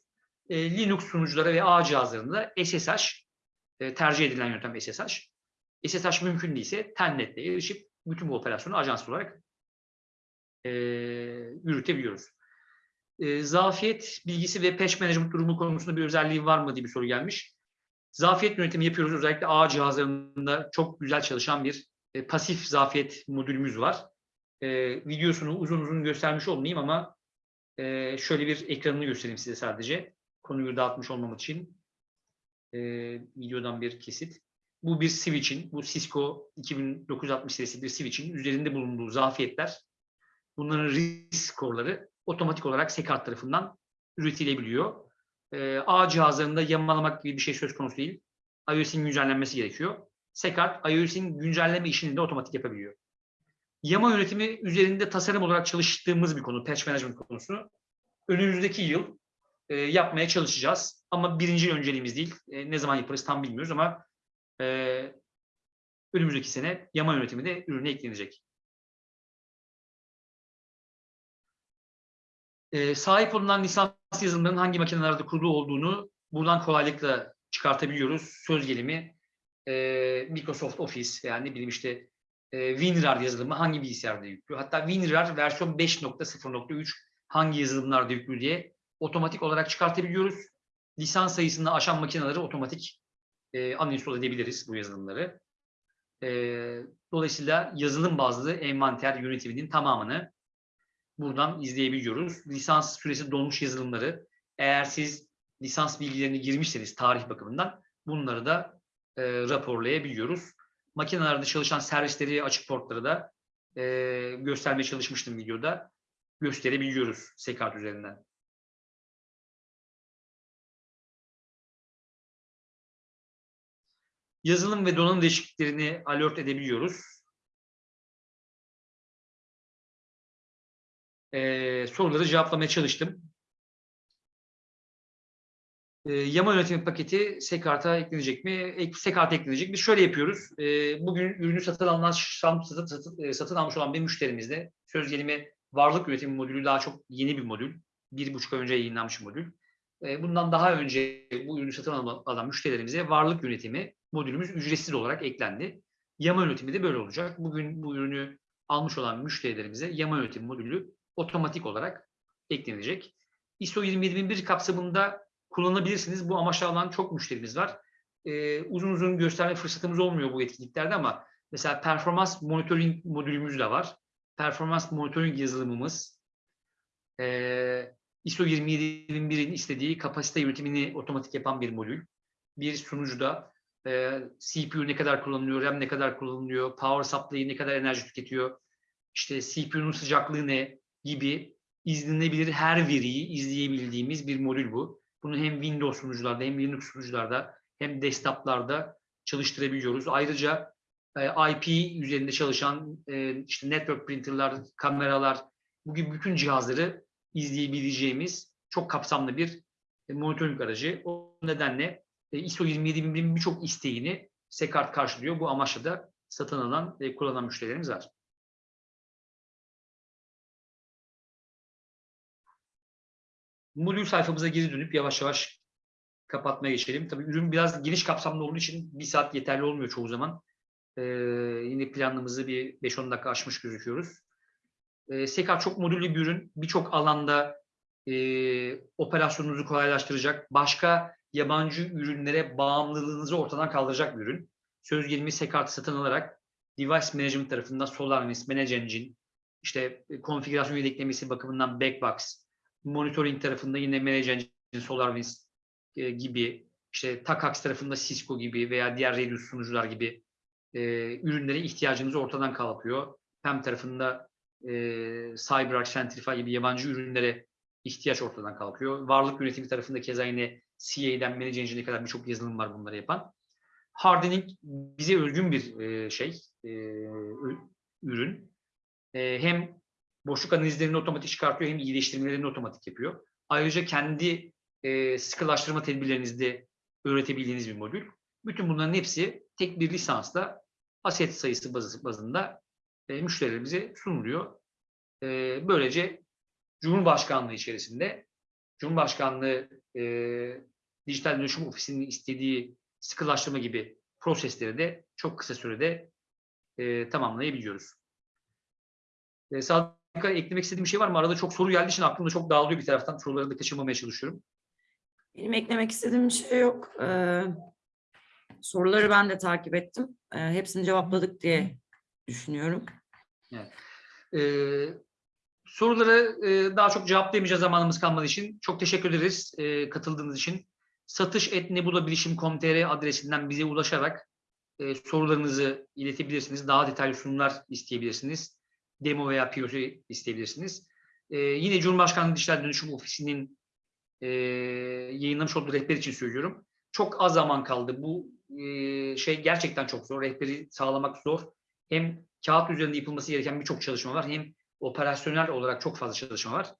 E, Linux sunuculara ve ağ cihazlarında SSH e, tercih edilen yöntem SSH. SSH mümkün değilse telnetle erişip bütün bu operasyonu ajansız olarak e, yürütebiliyoruz. E, zafiyet bilgisi ve patch management durumu konusunda bir özelliği var mı diye bir soru gelmiş. Zafiyet yönetimi yapıyoruz. Özellikle ağ cihazlarında çok güzel çalışan bir e, pasif zafiyet modülümüz var. E, videosunu uzun uzun göstermiş olmayayım ama e, şöyle bir ekranını göstereyim size sadece. Konuyu dağıtmış olmam için. E, videodan bir kesit. Bu bir switch'in, bu Cisco 2960 serisi bir switch'in üzerinde bulunduğu zafiyetler. Bunların risk skorları otomatik olarak Secart tarafından üretilebiliyor. E, ağ cihazlarında yamalamak gibi bir şey söz konusu değil. iOS'in güncellenmesi gerekiyor. Secart iOS'in güncelleme işini de otomatik yapabiliyor. Yama yönetimi üzerinde tasarım olarak çalıştığımız bir konu, patch management konusu. Önümüzdeki yıl e, yapmaya çalışacağız. Ama birinci önceliğimiz değil. E, ne zaman yaparız tam bilmiyoruz ama e, önümüzdeki sene yama yönetimi de ürüne eklenecek. E, sahip olunan lisans yazılımların hangi makinelerde kurulu olduğunu buradan kolaylıkla çıkartabiliyoruz. Söz gelimi e, Microsoft Office yani ne bileyim işte e, WinRAR yazılımı hangi bilgisayarda yüklü. Hatta WinRAR versiyon 5.0.3 hangi yazılımlarda yüklü diye otomatik olarak çıkartabiliyoruz. Lisans sayısını aşan makineleri otomatik e, uninstall edebiliriz bu yazılımları. E, dolayısıyla yazılım bazlı envanter yönetiminin tamamını buradan izleyebiliyoruz. Lisans süresi dolmuş yazılımları eğer siz lisans bilgilerini girmişseniz tarih bakımından bunları da e, raporlayabiliyoruz. Makinelerde çalışan servisleri, açık portları da e, göstermeye çalışmıştım videoda. Gösterebiliyoruz Sekart üzerinden. Yazılım ve donanım değişikliklerini alert edebiliyoruz. Ee, soruları cevaplamaya çalıştım. Ee, yama yönetimi paketi Sekart'a eklenecek mi? Ek, Sekart'a eklenecek. Biz şöyle yapıyoruz. Ee, bugün ürünü satın alınan, satın, e, satın almış olan bir müşterimizde söz gelimi varlık üretimi modülü daha çok yeni bir modül. Bir buçuk ay önce yayınlanmış modül. Ee, bundan daha önce bu ürünü satın alan müşterilerimize varlık yönetimi modülümüz ücretsiz olarak eklendi. Yama yönetimi de böyle olacak. Bugün bu ürünü almış olan müşterilerimize yama yönetimi modülü otomatik olarak eklenecek. ISO 27001 kapsamında kullanabilirsiniz. Bu amaçla alan çok müşterimiz var. Ee, uzun uzun gösterme fırsatımız olmuyor bu etkinliklerde ama mesela performans monitoring modülümüz de var. Performans monitoring yazılımımız, ee, ISO 27001'in istediği kapasite yönetimini otomatik yapan bir modül. Bir sunucuda e, CPU ne kadar kullanılıyor, RAM ne kadar kullanılıyor, power supply ne kadar enerji tüketiyor, işte CPU'nun sıcaklığı ne gibi izlenebilir her veriyi izleyebildiğimiz bir modül bu. Bunu hem Windows sunucularda hem Linux sunucularda hem desktoplarda çalıştırabiliyoruz. Ayrıca e, IP üzerinde çalışan e, işte network printerlar, kameralar bu gibi bütün cihazları izleyebileceğimiz çok kapsamlı bir monitoring aracı. O nedenle ISO 27001'in birçok isteğini Sekart karşılıyor. Bu amaçla da satın alan ve kullanan müşterilerimiz var. Modül sayfamıza geri dönüp yavaş yavaş kapatmaya geçelim. Tabii ürün biraz geniş kapsamlı olduğu için bir saat yeterli olmuyor çoğu zaman. Ee, yine planımızı bir 5-10 dakika aşmış gözüküyoruz. Ee, Sekar çok modüllü bir ürün. Birçok alanda e, operasyonunuzu kolaylaştıracak, başka yabancı ürünlere bağımlılığınızı ortadan kaldıracak bir ürün. Söz gelimi Sekart'ı satın alarak Device Management tarafında SolarWinds, Manage Engine, işte e, konfigürasyon yedeklemesi bakımından Backbox, monitoring tarafında yine Manage Engine, SolarWinds e, gibi, işte Takax tarafında Cisco gibi veya diğer Radius sunucular gibi e, ürünlere ihtiyacınızı ortadan kalkıyor. PEM tarafında e, CyberArk, Centrify gibi yabancı ürünlere ihtiyaç ortadan kalkıyor. Varlık yönetimi tarafında keza yine CA'den Manage Engine'e kadar birçok yazılım var bunları yapan. Hardening bize özgün bir e, şey, e, ürün. E, hem boşluk analizlerini otomatik çıkartıyor hem iyileştirmelerini otomatik yapıyor. Ayrıca kendi e, sıkılaştırma tedbirlerinizi de öğretebildiğiniz bir modül. Bütün bunların hepsi tek bir lisansla aset sayısı bazı- bazında e, müşterilerimize sunuluyor. E, böylece Cumhurbaşkanlığı içerisinde Cumhurbaşkanlığı e, Dijital Dönüşüm Ofisi'nin istediği sıkılaştırma gibi prosesleri de çok kısa sürede e, tamamlayabiliyoruz. E, Sadık'a eklemek istediğim bir şey var mı? Arada çok soru geldiği için aklımda çok dağılıyor bir taraftan. Soruları da kaçırmamaya çalışıyorum. Benim eklemek istediğim bir şey yok. Ee, soruları ben de takip ettim. Ee, hepsini cevapladık diye düşünüyorum. Ee, soruları e, daha çok cevaplayamayacağız zamanımız kalmadığı için. Çok teşekkür ederiz e, katıldığınız için. satış.nebulabilişim.com.tr adresinden bize ulaşarak e, sorularınızı iletebilirsiniz. Daha detaylı sunumlar isteyebilirsiniz. Demo veya POC isteyebilirsiniz. E, yine Cumhurbaşkanlığı Dijital Dönüşüm Ofisi'nin e, yayınlamış olduğu rehber için söylüyorum. Çok az zaman kaldı. Bu e, şey gerçekten çok zor. Rehberi sağlamak zor. Hem kağıt üzerinde yapılması gereken birçok çalışma var. Hem operasyonel olarak çok fazla çalışma var.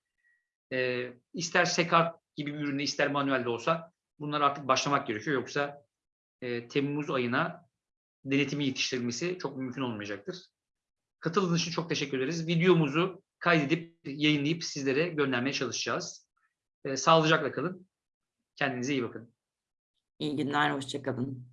Ee, ister Sekart gibi bir üründe ister manuelde olsa bunlar artık başlamak gerekiyor. Yoksa e, Temmuz ayına denetimi yetiştirilmesi çok mümkün olmayacaktır. Katıldığınız için çok teşekkür ederiz. Videomuzu kaydedip yayınlayıp sizlere göndermeye çalışacağız. Ee, sağlıcakla kalın. Kendinize iyi bakın. İyi günler, hoşça kalın.